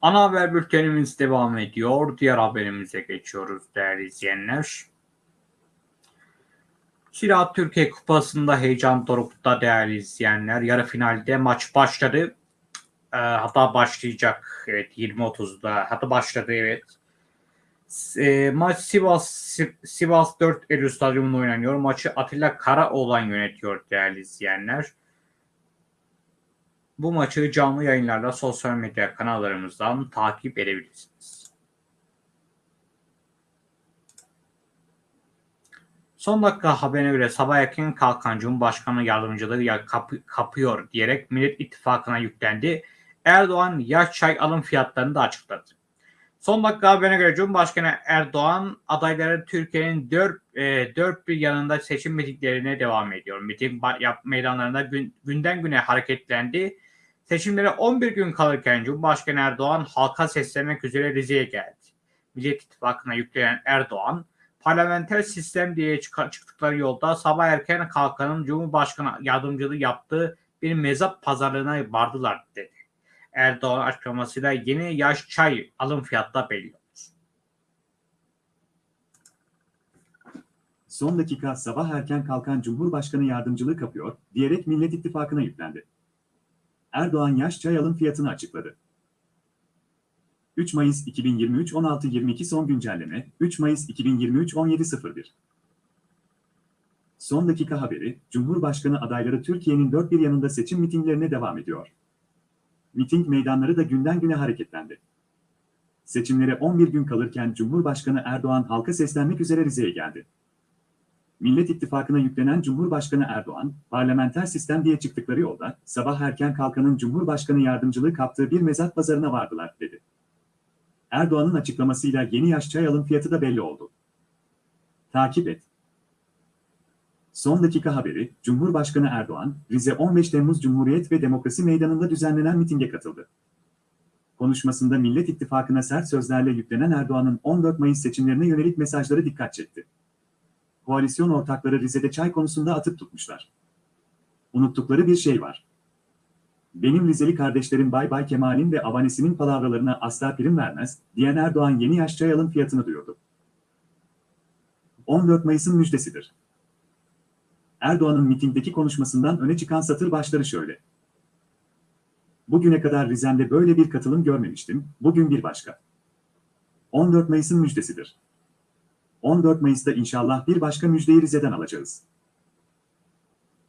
Ana haber bültenimiz devam ediyor. Diğer haberimize geçiyoruz değerli izleyenler. Zira Türkiye Kupası'nda heyecan dorukta değerli izleyenler. Yarı finalde maç başladı. Ee, hatta başlayacak. Evet 20.30'da. Hatta başladı evet. E, maç Sivas Sivas 4 Eylül Stadyumunda oynanıyor. Maçı Atilla Karaoğlan yönetiyor değerli izleyenler. Bu maçı canlı yayınlarla sosyal medya kanallarımızdan takip edebilirsiniz. Son dakika haberine göre sabah erken kalkan Cumhurbaşkanı yardımcılığı ya kapı, kapıyor diyerek Millet İttifakı'na yüklendi. Erdoğan yaş çay alım fiyatlarını da açıkladı. Son dakika haberine göre Cumhurbaşkanı Erdoğan adayları Türkiye'nin dört, e, dört bir yanında seçim mitinglerine devam ediyor. Miting yap, meydanlarında gün, günden güne hareketlendi. Seçimlere 11 gün kalırken Cumhurbaşkanı Erdoğan halka seslenmek üzere Rize'ye geldi. Millet İttifakı'na yüklenen Erdoğan, parlamenter sistem diye çıktıkları yolda sabah erken kalkanın Cumhurbaşkanı yardımcılığı yaptığı bir mezap pazarlığına vardılar dedi. Erdoğan açıklamasıyla yeni yaş çay alım fiyatı belli oldu. Son dakika sabah erken kalkan Cumhurbaşkanı yardımcılığı kapıyor diyerek Millet İttifakı'na yüklendi. Erdoğan yaş çay alım fiyatını açıkladı. 3 Mayıs 2023 16.22 son güncelleme 3 Mayıs 2023 17.01 Son dakika haberi, Cumhurbaşkanı adayları Türkiye'nin dört bir yanında seçim mitinglerine devam ediyor. Miting meydanları da günden güne hareketlendi. Seçimlere 11 gün kalırken Cumhurbaşkanı Erdoğan halka seslenmek üzere Rize'ye geldi. Millet İttifakı'na yüklenen Cumhurbaşkanı Erdoğan, parlamenter sistem diye çıktıkları yolda, sabah erken kalkanın Cumhurbaşkanı yardımcılığı kaptığı bir mezat pazarına vardılar, dedi. Erdoğan'ın açıklamasıyla yeni yaş çay alım fiyatı da belli oldu. Takip et. Son dakika haberi, Cumhurbaşkanı Erdoğan, Rize 15 Temmuz Cumhuriyet ve Demokrasi Meydanı'nda düzenlenen mitinge katıldı. Konuşmasında Millet İttifakı'na sert sözlerle yüklenen Erdoğan'ın 14 Mayıs seçimlerine yönelik mesajları dikkat çekti. Koalisyon ortakları Rize'de çay konusunda atıp tutmuşlar. Unuttukları bir şey var. Benim Rizeli kardeşlerim Bay Bay Kemal'in ve avanesinin palavralarına asla prim vermez, diyen Erdoğan yeni yaş çay alım fiyatını duyurdu. 14 Mayıs'ın müjdesidir. Erdoğan'ın mitingdeki konuşmasından öne çıkan satır başları şöyle. Bugüne kadar Rize'mde böyle bir katılım görmemiştim, bugün bir başka. 14 Mayıs'ın müjdesidir. 14 Mayıs'ta inşallah bir başka müjdeyi Rize'den alacağız.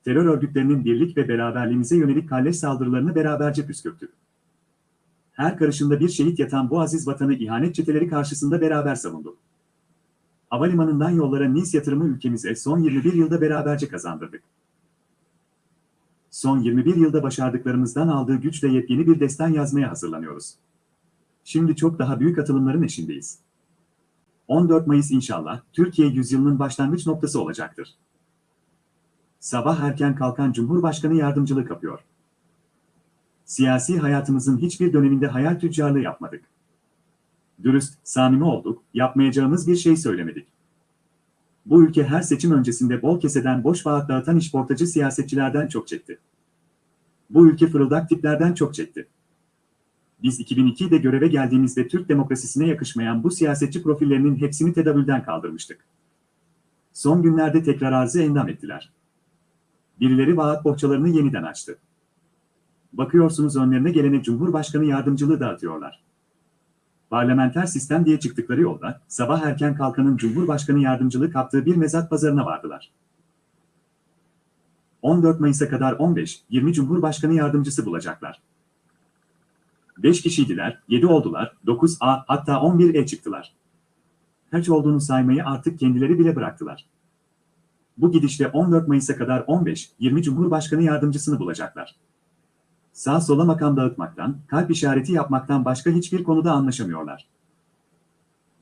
Terör örgütlerinin birlik ve beraberliğimize yönelik kalleş saldırılarını beraberce püskürttük. Her karışında bir şehit yatan bu aziz vatanı ihanet çeteleri karşısında beraber savunduk. Havalimanından yollara NİS yatırımı ülkemize son 21 yılda beraberce kazandırdık. Son 21 yılda başardıklarımızdan aldığı güçle yepyeni bir destan yazmaya hazırlanıyoruz. Şimdi çok daha büyük atılımların eşindeyiz. 14 Mayıs inşallah Türkiye yüzyılının başlangıç noktası olacaktır. Sabah erken kalkan Cumhurbaşkanı yardımcılığı kapıyor. Siyasi hayatımızın hiçbir döneminde hayal tüccarlığı yapmadık. Dürüst, samimi olduk, yapmayacağımız bir şey söylemedik. Bu ülke her seçim öncesinde bol keseden boş vaat dağıtan işportacı siyasetçilerden çok çekti. Bu ülke fırıldak tiplerden çok çekti. Biz 2002'de göreve geldiğimizde Türk demokrasisine yakışmayan bu siyasetçi profillerinin hepsini tedavülden kaldırmıştık. Son günlerde tekrar arzı endam ettiler. Birileri vaat bohçalarını yeniden açtı. Bakıyorsunuz önlerine gelene Cumhurbaşkanı yardımcılığı dağıtıyorlar. Parlamenter sistem diye çıktıkları yolda, sabah erken kalkanın Cumhurbaşkanı yardımcılığı kaptığı bir mezat pazarına vardılar. 14 Mayıs'a kadar 15-20 Cumhurbaşkanı yardımcısı bulacaklar. 5 kişiydiler, 7 oldular, 9A hatta 11E çıktılar. Kaç olduğunu saymayı artık kendileri bile bıraktılar. Bu gidişle 14 Mayıs'a kadar 15-20 Cumhurbaşkanı yardımcısını bulacaklar. Sağ sola makam dağıtmaktan, kalp işareti yapmaktan başka hiçbir konuda anlaşamıyorlar.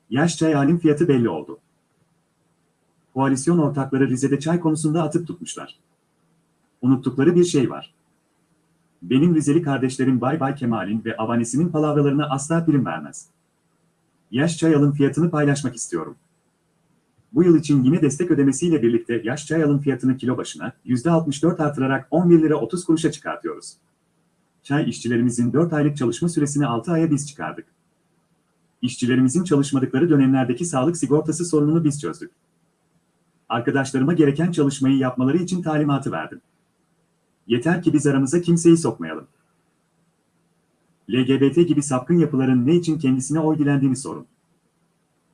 Yaş çay halim fiyatı belli oldu. Koalisyon ortakları Rize'de çay konusunda atıp tutmuşlar. Unuttukları bir şey var. Benim Rizeli kardeşlerim Bay Bay Kemal'in ve avanesinin palavralarına asla prim vermez. Yaş çay alım fiyatını paylaşmak istiyorum. Bu yıl için yine destek ödemesiyle birlikte yaş çay alım fiyatını kilo başına %64 artırarak 11 lira 30 kuruşa çıkartıyoruz. Çay işçilerimizin 4 aylık çalışma süresini 6 aya biz çıkardık. İşçilerimizin çalışmadıkları dönemlerdeki sağlık sigortası sorununu biz çözdük. Arkadaşlarıma gereken çalışmayı yapmaları için talimatı verdim. Yeter ki biz aramıza kimseyi sokmayalım. LGBT gibi sapkın yapıların ne için kendisine oy dilendiğini sorun.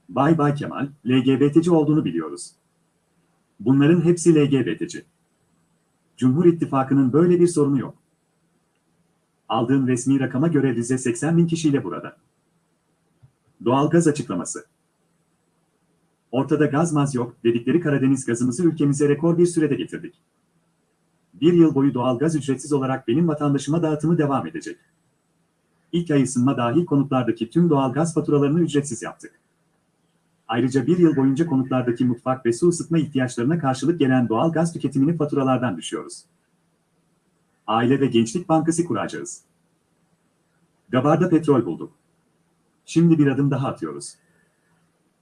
Bay Bay Kemal, LGBT'ci olduğunu biliyoruz. Bunların hepsi LGBT'ci. Cumhur İttifakı'nın böyle bir sorunu yok. Aldığım resmi rakama göre Rize 80 bin kişiyle burada. Doğalgaz açıklaması. Ortada gaz maz yok dedikleri Karadeniz gazımızı ülkemize rekor bir sürede getirdik. Bir yıl boyu doğalgaz ücretsiz olarak benim vatandaşıma dağıtımı devam edecek. İlk ay ısınma dahil konutlardaki tüm doğalgaz faturalarını ücretsiz yaptık. Ayrıca bir yıl boyunca konutlardaki mutfak ve su ısıtma ihtiyaçlarına karşılık gelen doğal gaz tüketimini faturalardan düşüyoruz. Aile ve Gençlik Bankası kuracağız. Gabar'da petrol bulduk. Şimdi bir adım daha atıyoruz.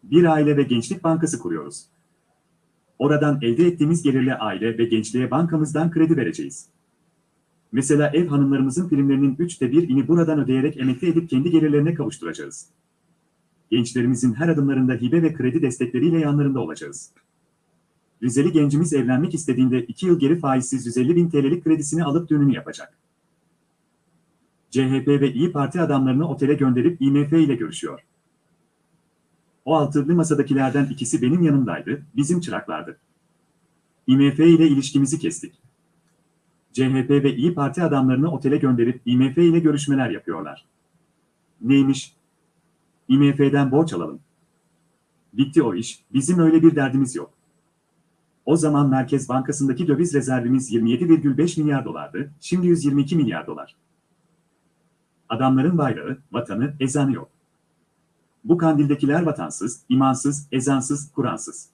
Bir aile ve gençlik bankası kuruyoruz. Oradan elde ettiğimiz gelirle aile ve gençliğe bankamızdan kredi vereceğiz. Mesela ev hanımlarımızın primlerinin üçte bir ini buradan ödeyerek emekli edip kendi gelirlerine kavuşturacağız gençlerimizin her adımlarında hibe ve kredi destekleriyle yanlarında olacağız. Rizeli gencimiz evlenmek istediğinde 2 yıl geri faizsiz 150 bin TL'lik kredisini alıp düğününü yapacak. CHP ve İyi Parti adamlarını otele gönderip IMF ile görüşüyor. O altılı masadakilerden ikisi benim yanımdaydı, bizim çıraklardı. IMF ile ilişkimizi kestik. CHP ve İyi Parti adamlarını otele gönderip IMF ile görüşmeler yapıyorlar. Neymiş? IMF'den borç alalım. Bitti o iş, bizim öyle bir derdimiz yok. O zaman Merkez Bankası'ndaki döviz rezervimiz 27,5 milyar dolardı, şimdi 122 milyar dolar. Adamların bayrağı, vatanı, ezanı yok. Bu kandildekiler vatansız, imansız, ezansız, Kur'ansız.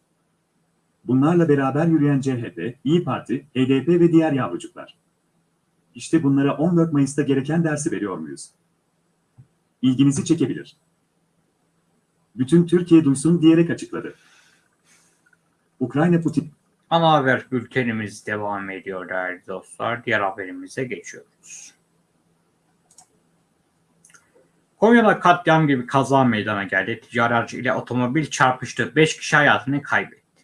Bunlarla beraber yürüyen CHP, İyi Parti, HDP ve diğer yavrucuklar. İşte bunlara 14 Mayıs'ta gereken dersi veriyor muyuz? İlginizi çekebilir bütün Türkiye duysun diyerek açıkladı. Ukrayna Putin Ana haber bültenimiz devam ediyor değerli dostlar. Diğer haberimize geçiyoruz. Konya'da katliam gibi kaza meydana geldi. Ticari aracı ile otomobil çarpıştı. 5 kişi hayatını kaybetti.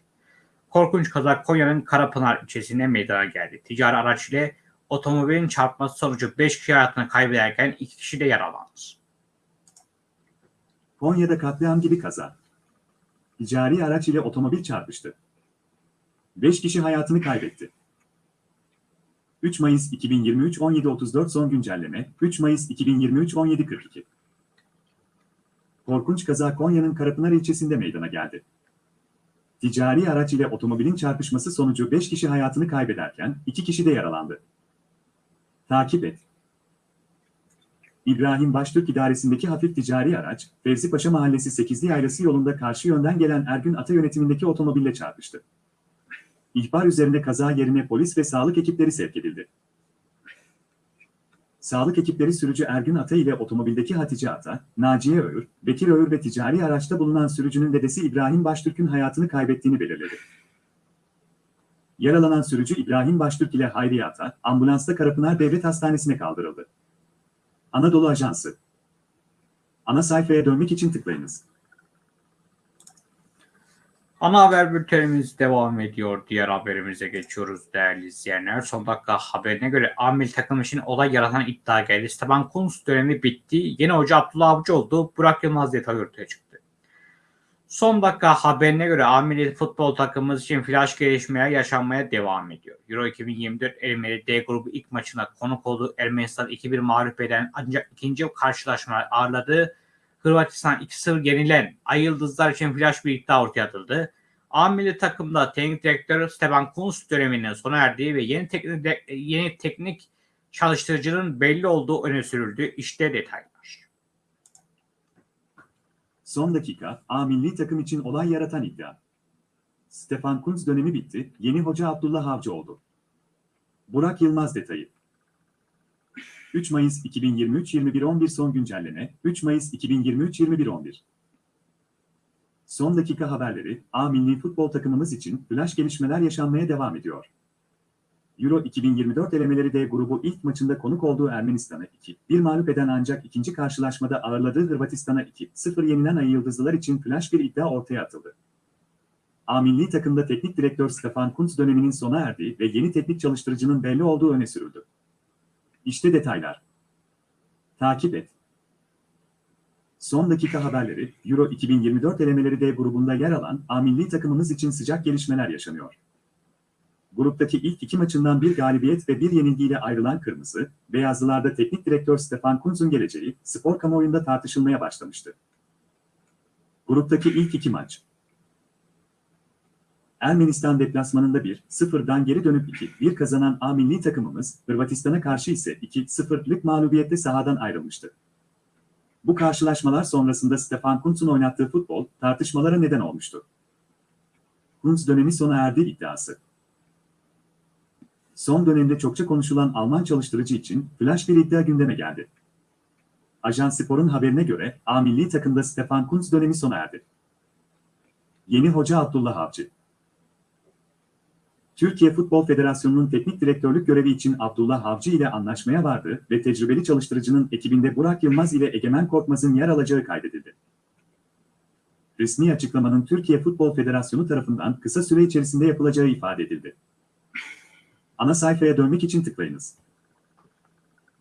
Korkunç kaza Konya'nın Karapınar ilçesinde meydana geldi. Ticari araç ile otomobilin çarpması sonucu 5 kişi hayatını kaybederken 2 kişi de yaralandı. Konya'da katliam gibi kaza. Ticari araç ile otomobil çarpıştı. 5 kişi hayatını kaybetti. 3 Mayıs 2023 17.34 son güncelleme 3 Mayıs 2023 17.42 Korkunç kaza Konya'nın Karapınar ilçesinde meydana geldi. Ticari araç ile otomobilin çarpışması sonucu 5 kişi hayatını kaybederken 2 kişi de yaralandı. Takip et. İbrahim Baştürk idaresindeki hafif ticari araç, Fevzi Paşa Mahallesi 8'li yaylası yolunda karşı yönden gelen Ergün Ata yönetimindeki otomobille çarpıştı. İhbar üzerinde kaza yerine polis ve sağlık ekipleri sevk edildi. Sağlık ekipleri sürücü Ergün Ata ile otomobildeki Hatice Ata, Naciye Öğür, Bekir Öğür ve ticari araçta bulunan sürücünün dedesi İbrahim Baştürk'ün hayatını kaybettiğini belirledi. Yaralanan sürücü İbrahim Baştürk ile Hayriye Ata, ambulansta Karapınar Devlet Hastanesi'ne kaldırıldı. Anadolu Ajansı. Ana sayfaya dönmek için tıklayınız. Ana haber bültenimiz devam ediyor. Diğer haberimize geçiyoruz değerli izleyenler. Son dakika haberine göre Amil takım için olay yaratan iddia geldi. Steban Kunz dönemi bitti. Yeni hoca Abdullah Avcı oldu. Burak Yılmaz detayı ortaya çıktı. Son dakika haberine göre Amili futbol takımımız için flash gelişmeler yaşanmaya devam ediyor. Euro 2024 Elmeri D grubu ilk maçına konuk olduğu Ermenistan 2-1 mağlup eden ancak ikinci karşılaşmalar ağırladığı Hırvatistan 2-0 yenilen Ay Yıldızlar için flash bir iddia ortaya atıldı. A milli takımda teknik direktör Steban Kunz döneminin sona erdiği ve yeni teknik, yeni teknik çalıştırıcının belli olduğu öne sürüldü. İşte detaylar. Son dakika, A milli takım için olay yaratan iddia. Stefan Kuntz dönemi bitti, yeni hoca Abdullah Avcı oldu. Burak Yılmaz detayı. 3 Mayıs 2023 21.11 son güncelleme, 3 Mayıs 2023 21.11 Son dakika haberleri, A milli futbol takımımız için flash gelişmeler yaşanmaya devam ediyor. Euro 2024 elemeleri D grubu ilk maçında konuk olduğu Ermenistan'a 2-1 mağlup eden ancak ikinci karşılaşmada ağırladığı Hırvatistan'a 2-0 yenilen Ay Yıldızlılar için flash bir iddia ortaya atıldı. A milli takımda teknik direktör Stefan Kuntz döneminin sona erdiği ve yeni teknik çalıştırıcının belli olduğu öne sürüldü. İşte detaylar. Takip et. Son dakika haberleri, Euro 2024 elemeleri D grubunda yer alan A milli takımımız için sıcak gelişmeler yaşanıyor. Gruptaki ilk iki maçından bir galibiyet ve bir yenilgiyle ayrılan Kırmızı, Beyazlılarda teknik direktör Stefan Kuntz'un geleceği spor kamuoyunda tartışılmaya başlamıştı. Gruptaki ilk iki maç. Ermenistan deplasmanında 1-0'dan geri dönüp 2-1 kazanan A milli takımımız, Hırvatistan'a karşı ise 2-0'lık mağlubiyetle sahadan ayrılmıştı. Bu karşılaşmalar sonrasında Stefan Kuntz'un oynattığı futbol tartışmalara neden olmuştu. Kuntz dönemi sona erdi iddiası. Son dönemde çokça konuşulan Alman çalıştırıcı için flash bir iddia gündeme geldi. Ajans Spor'un haberine göre A milli takımda Stefan Kuntz dönemi sona erdi. Yeni hoca Abdullah Avcı. Türkiye Futbol Federasyonu'nun teknik direktörlük görevi için Abdullah Avcı ile anlaşmaya vardı ve tecrübeli çalıştırıcının ekibinde Burak Yılmaz ile Egemen Korkmaz'ın yer alacağı kaydedildi. Resmi açıklamanın Türkiye Futbol Federasyonu tarafından kısa süre içerisinde yapılacağı ifade edildi. Ana sayfaya dönmek için tıklayınız.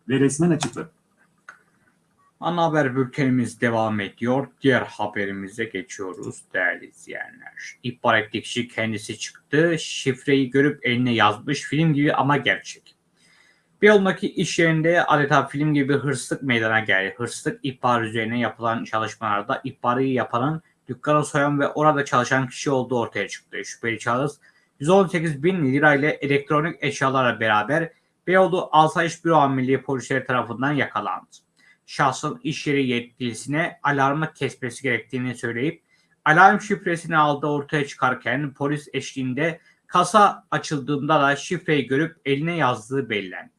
Ve resmen açıkla. Ana haber bültenimiz devam ediyor. Diğer haberimize geçiyoruz değerli izleyenler. İhbar ettiği kişi kendisi çıktı. Şifreyi görüp eline yazmış. Film gibi ama gerçek. Beyoğlu'ndaki iş yerinde adeta film gibi hırsızlık meydana geldi. Hırsızlık ihbar üzerine yapılan çalışmalarda ihbarı yapanın dükkanı soyan ve orada çalışan kişi olduğu ortaya çıktı. Şüpheli şahıs 118 bin lirayla elektronik eşyalarla beraber Beyoğlu Asayiş Büro Amirliği polisleri tarafından yakalandı. Şahsın iş yeri yetkilisine alarmı kesmesi gerektiğini söyleyip alarm şifresini aldığı ortaya çıkarken polis eşliğinde kasa açıldığında da şifreyi görüp eline yazdığı belirlendi.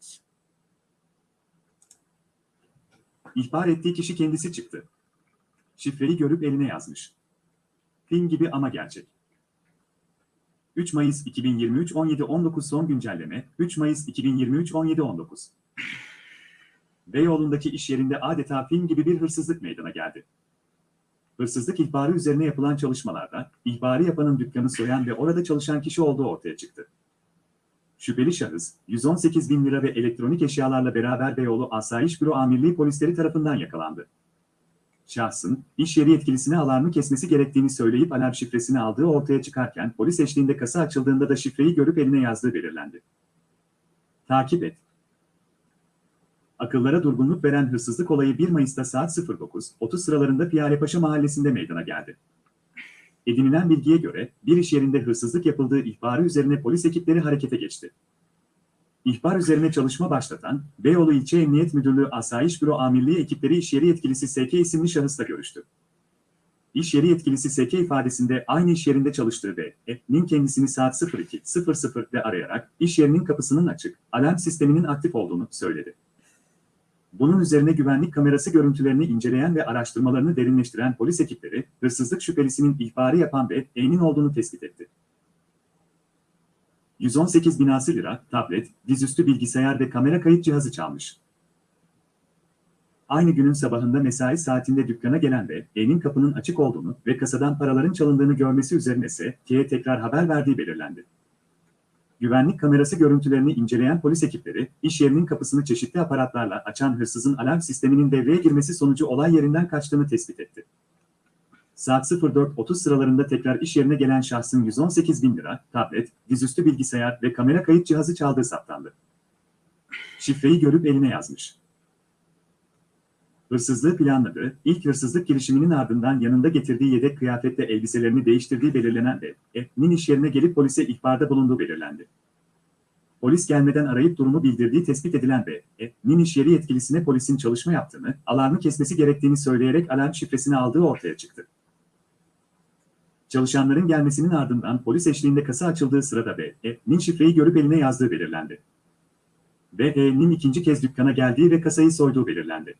İhbar ettiği kişi kendisi çıktı. Şifreyi görüp eline yazmış. Film gibi ama gerçek. 3 Mayıs 2023 17-19 son güncelleme 3 Mayıs 2023 17-19 Beyoğlu'ndaki iş yerinde adeta film gibi bir hırsızlık meydana geldi. Hırsızlık ihbarı üzerine yapılan çalışmalarda ihbarı yapanın dükkanı soyan ve orada çalışan kişi olduğu ortaya çıktı. Şüpheli şahıs 118 bin lira ve elektronik eşyalarla beraber Beyoğlu Asayiş Büro Amirliği polisleri tarafından yakalandı. Şahsın iş yeri yetkilisine alarmı kesmesi gerektiğini söyleyip alarm şifresini aldığı ortaya çıkarken polis eşliğinde kasa açıldığında da şifreyi görüp eline yazdığı belirlendi. Takip et. Akıllara durgunluk veren hırsızlık olayı 1 Mayıs'ta saat 09.30 sıralarında Piyarepaşa mahallesinde meydana geldi. Edinilen bilgiye göre bir iş yerinde hırsızlık yapıldığı ihbarı üzerine polis ekipleri harekete geçti. İhbar üzerine çalışma başlatan Beyoğlu İlçe Emniyet Müdürlüğü Asayiş Büro Amirliği ekipleri iş yeri yetkilisi SK isimli şahısla görüştü. İş yeri yetkilisi SK ifadesinde aynı iş yerinde çalıştığı ve E'nin kendisini saat 02.00'de arayarak iş yerinin kapısının açık, alarm sisteminin aktif olduğunu söyledi. Bunun üzerine güvenlik kamerası görüntülerini inceleyen ve araştırmalarını derinleştiren polis ekipleri, hırsızlık şüphelisinin ihbarı yapan ve E'nin olduğunu tespit etti. 118 binası lira, tablet, dizüstü bilgisayar ve kamera kayıt cihazı çalmış. Aynı günün sabahında mesai saatinde dükkana gelen ve E'nin kapının açık olduğunu ve kasadan paraların çalındığını görmesi üzerine ise T'ye tekrar haber verdiği belirlendi. Güvenlik kamerası görüntülerini inceleyen polis ekipleri, iş yerinin kapısını çeşitli aparatlarla açan hırsızın alarm sisteminin devreye girmesi sonucu olay yerinden kaçtığını tespit etti. Saat 04.30 sıralarında tekrar iş yerine gelen şahsın 118 bin lira, tablet, dizüstü bilgisayar ve kamera kayıt cihazı çaldığı saptandı. Şifreyi görüp eline yazmış. Hırsızlığı planladığı, ilk hırsızlık girişiminin ardından yanında getirdiği yedek kıyafetle elbiselerini değiştirdiği belirlenen ve E'nin iş yerine gelip polise ihbarda bulunduğu belirlendi. Polis gelmeden arayıp durumu bildirdiği tespit edilen ve E'nin iş yeri yetkilisine polisin çalışma yaptığını, alarmı kesmesi gerektiğini söyleyerek alarm şifresini aldığı ortaya çıktı. Çalışanların gelmesinin ardından polis eşliğinde kasa açıldığı sırada B'nin şifreyi görüp eline yazdığı belirlendi. B'nin ikinci kez dükkana geldiği ve kasayı soyduğu belirlendi.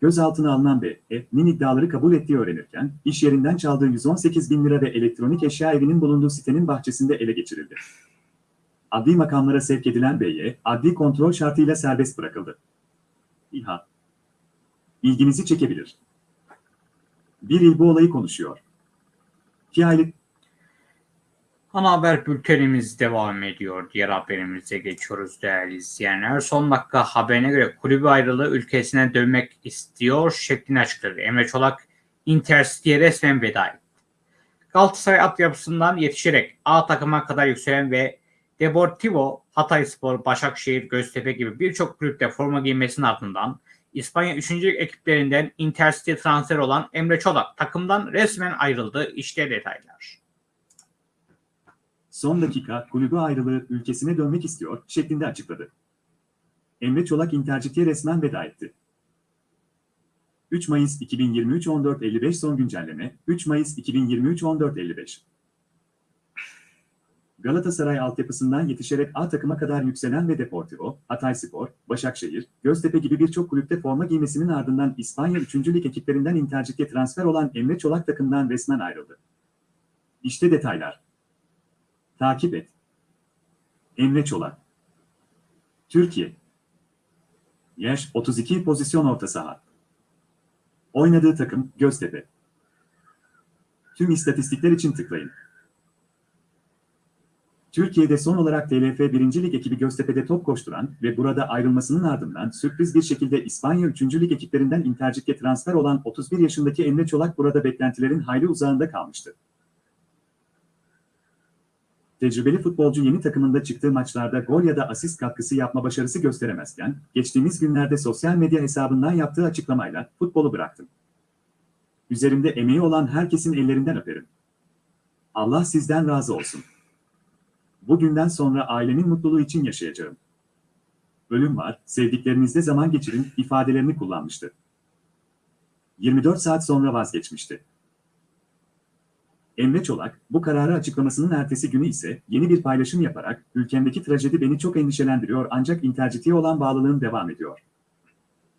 Gözaltına alınan B'nin iddiaları kabul ettiği öğrenirken, iş yerinden çaldığı 118 bin lira ve elektronik eşya evinin bulunduğu sitenin bahçesinde ele geçirildi. Adli makamlara sevk edilen B'ye, adli kontrol şartıyla serbest bırakıldı. İHA İlginizi çekebilir. Bir il bu olayı konuşuyor. İki aylık Ana haber bültenimiz devam ediyor. Diğer haberimize geçiyoruz değerli izleyenler. Son dakika haberine göre kulübü ayrılığı ülkesine dönmek istiyor şeklini açıkladı. Emre Çolak Intercity'ye resmen veda etti. Galatasaray altyapısından yetişerek A takıma kadar yükselen ve Deportivo, Hatayspor, Başakşehir, Göztepe gibi birçok kulüpte forma giymesinin ardından İspanya 3. ekiplerinden Intercity transfer olan Emre Çolak takımdan resmen ayrıldı. İşte detaylar. Son dakika kulübü ayrılığı ülkesine dönmek istiyor şeklinde açıkladı. Emre Çolak Intercity'ye resmen veda etti. 3 Mayıs 2023 14.55 son güncelleme 3 Mayıs 2023 14.55 Galatasaray altyapısından yetişerek A takıma kadar yükselen ve Deportivo, Hatayspor, Başakşehir, Göztepe gibi birçok kulüpte forma giymesinin ardından İspanya 3. Lig ekiplerinden Intercit'e transfer olan Emre Çolak takımdan resmen ayrıldı. İşte detaylar. Takip et. Emre Çolak. Türkiye. Yaş 32 pozisyon orta saha. Oynadığı takım Göztepe. Tüm istatistikler için tıklayın. Türkiye'de son olarak TLF 1. Lig ekibi Göztepe'de top koşturan ve burada ayrılmasının ardından sürpriz bir şekilde İspanya 3. Lig ekiplerinden Intercik'e transfer olan 31 yaşındaki Emre Çolak burada beklentilerin hayli uzağında kalmıştı. Tecrübeli futbolcu yeni takımında çıktığı maçlarda gol ya da asist katkısı yapma başarısı gösteremezken, geçtiğimiz günlerde sosyal medya hesabından yaptığı açıklamayla futbolu bıraktım. Üzerimde emeği olan herkesin ellerinden öperim. Allah sizden razı olsun. Bugünden sonra ailemin mutluluğu için yaşayacağım. Ölüm var, sevdiklerinizle zaman geçirin ifadelerini kullanmıştı. 24 saat sonra vazgeçmişti. Emre Çolak, bu kararı açıklamasının ertesi günü ise yeni bir paylaşım yaparak, ülkemdeki trajedi beni çok endişelendiriyor ancak Intercity'ye olan bağlılığım devam ediyor.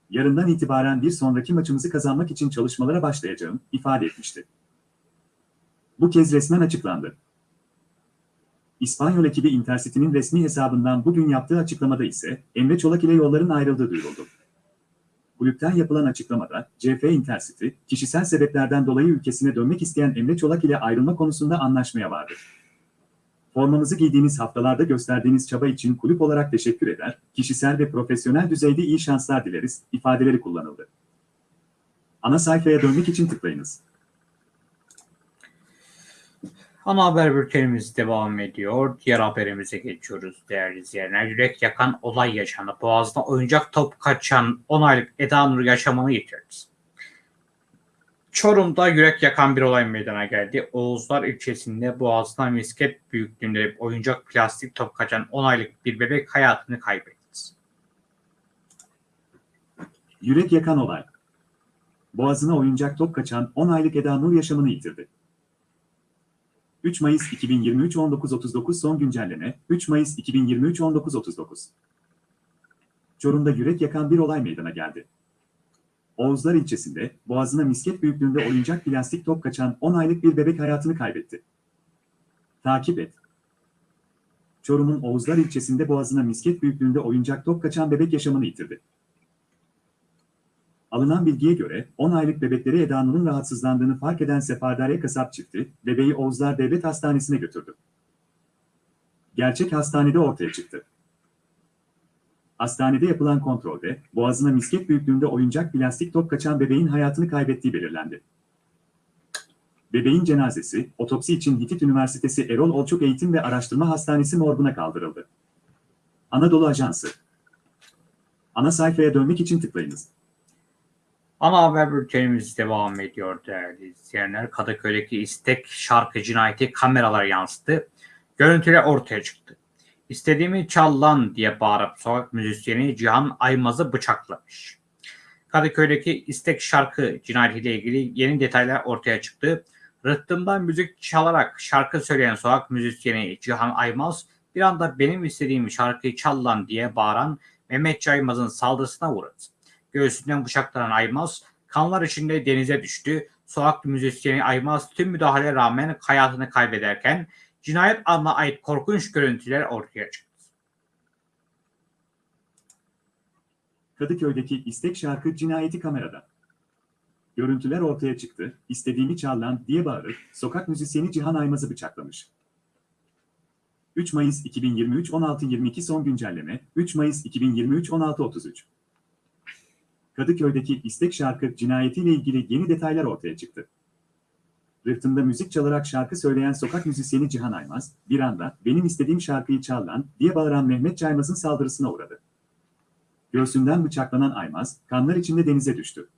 Yarından itibaren bir sonraki maçımızı kazanmak için çalışmalara başlayacağım, ifade etmişti. Bu kez resmen açıklandı. İspanyol ekibi Intercity'nin resmi hesabından bugün yaptığı açıklamada ise Emre Çolak ile yolların ayrıldığı duyuruldu. Kulüpten yapılan açıklamada CF Intercity, kişisel sebeplerden dolayı ülkesine dönmek isteyen Emre Çolak ile ayrılma konusunda anlaşmaya vardı. Formamızı giydiğiniz haftalarda gösterdiğiniz çaba için kulüp olarak teşekkür eder, kişisel ve profesyonel düzeyde iyi şanslar dileriz, ifadeleri kullanıldı. Ana sayfaya dönmek için tıklayınız. Ana haber bültenimiz devam ediyor. Diğer haberimize geçiyoruz değerli izleyenler. Yürek yakan olay yaşandı. Boğaz'da oyuncak top kaçan 10 aylık Eda Nur yaşamını yitirdi. Çorum'da yürek yakan bir olay meydana geldi. Oğuzlar ilçesinde Boğaz'da misket büyüklüğünde oyuncak plastik top kaçan 10 aylık bir bebek hayatını kaybetti. Yürek yakan olay. Boğazına oyuncak top kaçan 10 aylık Eda Nur yaşamını yitirdi. 3 Mayıs 2023 19.39 son güncelleme 3 Mayıs 2023 19.39 Çorum'da yürek yakan bir olay meydana geldi. Oğuzlar ilçesinde boğazına misket büyüklüğünde oyuncak plastik top kaçan 10 aylık bir bebek hayatını kaybetti. Takip et. Çorum'un Oğuzlar ilçesinde boğazına misket büyüklüğünde oyuncak top kaçan bebek yaşamını yitirdi. Alınan bilgiye göre 10 aylık bebekleri Eda Nur'un rahatsızlandığını fark eden Sefardare kasap çifti, bebeği Oğuzlar Devlet Hastanesi'ne götürdü. Gerçek hastanede ortaya çıktı. Hastanede yapılan kontrolde boğazına misket büyüklüğünde oyuncak plastik top kaçan bebeğin hayatını kaybettiği belirlendi. Bebeğin cenazesi otopsi için Hitit Üniversitesi Erol Olçuk Eğitim ve Araştırma Hastanesi morguna kaldırıldı. Anadolu Ajansı Ana sayfaya dönmek için tıklayınız. Ana haber bültenimiz devam ediyor değerli izleyenler. Kadıköy'deki istek şarkı cinayeti kameralara yansıttı. Görüntüler ortaya çıktı. İstediğimi çal lan diye bağırıp sokak müzisyeni Cihan Aymaz'ı bıçaklamış. Kadıköy'deki istek şarkı cinayetiyle ilgili yeni detaylar ortaya çıktı. Rıhtımdan müzik çalarak şarkı söyleyen sokak müzisyeni Cihan Aymaz bir anda benim istediğim şarkıyı çal lan diye bağıran Mehmet Caymaz'ın saldırısına uğradı. Göğsünden bıçaklanan Aymaz kanlar içinde denize düştü. Sokak müzisyeni Aymaz tüm müdahaleye rağmen hayatını kaybederken cinayet anına ait korkunç görüntüler ortaya çıktı. Kadıköy'deki istek şarkı cinayeti kamerada. Görüntüler ortaya çıktı, istediğimi çal lan diye bağırıp sokak müzisyeni Cihan Aymaz'ı bıçaklamış. 3 Mayıs 2023 16.22 son güncelleme 3 Mayıs 2023 16.33 Kadıköy'deki istek şarkı cinayetiyle ilgili yeni detaylar ortaya çıktı. Rıhtımda müzik çalarak şarkı söyleyen sokak müzisyeni Cihan Aymaz, bir anda benim istediğim şarkıyı çal lan diye bağıran Mehmet Caymaz'ın saldırısına uğradı. Göğsünden bıçaklanan Aymaz, kanlar içinde denize düştü.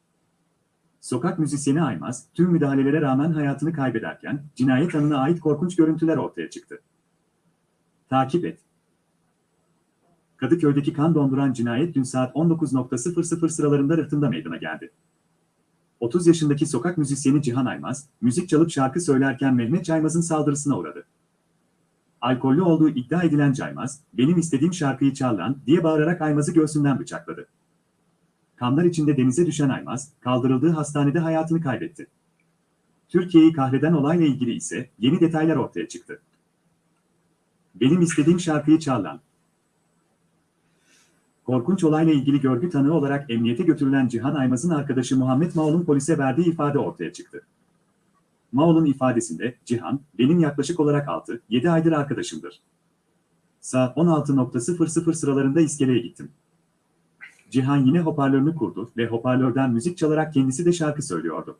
Sokak müzisyeni Aymaz, tüm müdahalelere rağmen hayatını kaybederken, cinayet anına ait korkunç görüntüler ortaya çıktı. Takip et. Kadıköy'deki kan donduran cinayet dün saat 19.00 sıralarında rıhtımda meydana geldi. 30 yaşındaki sokak müzisyeni Cihan Aymaz, müzik çalıp şarkı söylerken Mehmet Caymaz'ın saldırısına uğradı. Alkollü olduğu iddia edilen Caymaz, benim istediğim şarkıyı çal diye bağırarak Aymaz'ı göğsünden bıçakladı. Kanlar içinde denize düşen Aymaz, kaldırıldığı hastanede hayatını kaybetti. Türkiye'yi kahreden olayla ilgili ise yeni detaylar ortaya çıktı. Benim istediğim şarkıyı çal. Korkunç olayla ilgili görgü tanığı olarak emniyete götürülen Cihan Aymaz'ın arkadaşı Muhammed Maol'un polise verdiği ifade ortaya çıktı. Maol'un ifadesinde Cihan, benim yaklaşık olarak 6-7 aydır arkadaşımdır. Saat 16.00 sıralarında iskeleye gittim. Cihan yine hoparlörünü kurdu ve hoparlörden müzik çalarak kendisi de şarkı söylüyordu.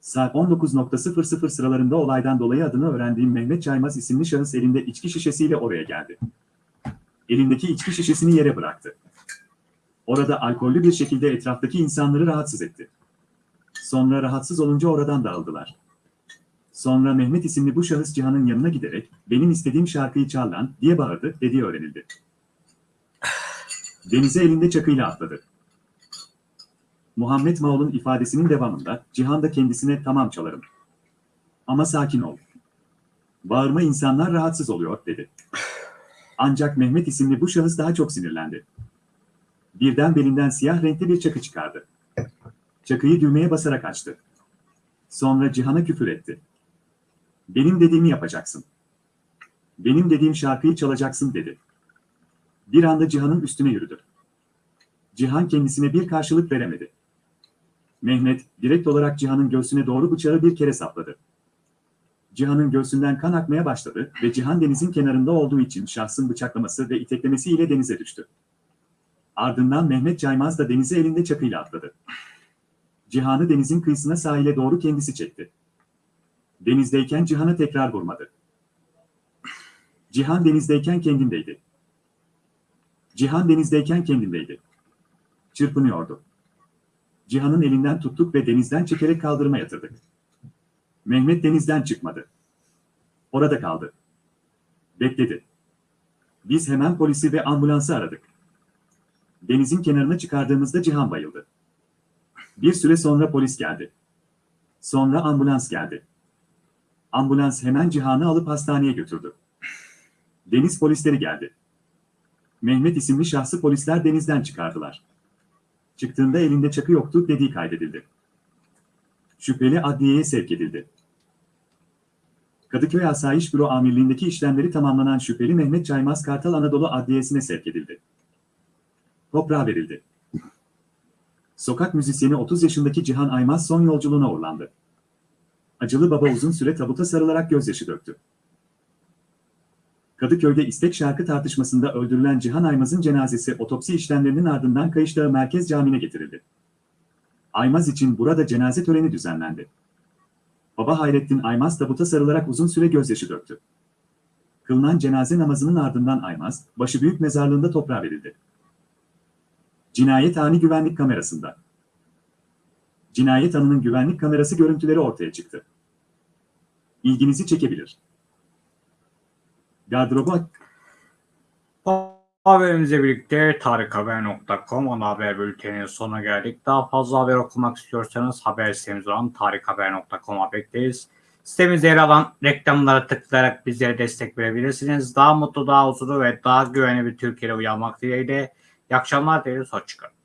Saat 19.00 sıralarında olaydan dolayı adını öğrendiğim Mehmet Caymaz isimli şahıs elinde içki şişesiyle oraya geldi. Elindeki içki şişesini yere bıraktı. Orada alkollü bir şekilde etraftaki insanları rahatsız etti. Sonra rahatsız olunca oradan dağıldılar. Sonra Mehmet isimli bu şahıs Cihan'ın yanına giderek benim istediğim şarkıyı çal lan diye bağırdı dediği öğrenildi. Denize elinde çakıyla atladı. Muhammed Maol'un ifadesinin devamında Cihan da kendisine tamam çalarım. Ama sakin ol. Bağırma insanlar rahatsız oluyor dedi. Ancak Mehmet isimli bu şahıs daha çok sinirlendi. Birden belinden siyah renkli bir çakı çıkardı. Çakıyı düğmeye basarak açtı. Sonra Cihan'a küfür etti. Benim dediğimi yapacaksın. Benim dediğim şarkıyı çalacaksın dedi. Bir anda Cihan'ın üstüne yürüdü. Cihan kendisine bir karşılık veremedi. Mehmet direkt olarak Cihan'ın göğsüne doğru bıçağı bir kere sapladı. Cihan'ın göğsünden kan akmaya başladı ve Cihan denizin kenarında olduğu için şahsın bıçaklaması ve iteklemesiyle denize düştü. Ardından Mehmet Caymaz da denize elinde çakıyla atladı. Cihan'ı denizin kıyısına sahile doğru kendisi çekti. Denizdeyken Cihan'a tekrar vurmadı. Cihan denizdeyken kendindeydi. Cihan denizdeyken kendindeydi. Çırpınıyordu. Cihan'ın elinden tuttuk ve denizden çekerek kaldırıma yatırdık. Mehmet denizden çıkmadı. Orada kaldı. Bekledi. Biz hemen polisi ve ambulansı aradık. Denizin kenarına çıkardığımızda Cihan bayıldı. Bir süre sonra polis geldi. Sonra ambulans geldi. Ambulans hemen Cihan'ı alıp hastaneye götürdü. Deniz polisleri geldi. Mehmet isimli şahsı polisler denizden çıkardılar. Çıktığında elinde çakı yoktu dediği kaydedildi. Şüpheli adliyeye sevk edildi. Kadıköy Asayiş Büro Amirliğindeki işlemleri tamamlanan şüpheli Mehmet Caymaz Kartal Anadolu Adliyesi'ne sevk edildi. Toprağa verildi. Sokak müzisyeni 30 yaşındaki Cihan Aymaz son yolculuğuna uğurlandı. Acılı baba uzun süre tabuta sarılarak gözyaşı döktü. Kadıköy'de istek şarkı tartışmasında öldürülen Cihan Aymaz'ın cenazesi otopsi işlemlerinin ardından Kayışdağı Merkez Camii'ne getirildi. Aymaz için burada cenaze töreni düzenlendi. Baba Hayrettin Aymaz tabuta sarılarak uzun süre gözyaşı döktü. Kılınan cenaze namazının ardından Aymaz, başı büyük mezarlığında toprağa verildi. Cinayet ani güvenlik kamerasında. Cinayet anının güvenlik kamerası görüntüleri ortaya çıktı. İlginizi çekebilir. Gardırobu Bu Haberimizle birlikte tarikhaber.com ana haber bülteninin sonuna geldik. Daha fazla haber okumak istiyorsanız haber sitemiz olan tarikhaber.com'a bekleriz. Sitemizde yer alan reklamlara tıklayarak bizlere destek verebilirsiniz. Daha mutlu, daha huzurlu ve daha güvenli bir Türkiye'de uyanmak dileğiyle. İyi akşamlar dileriz. Hoşçakalın.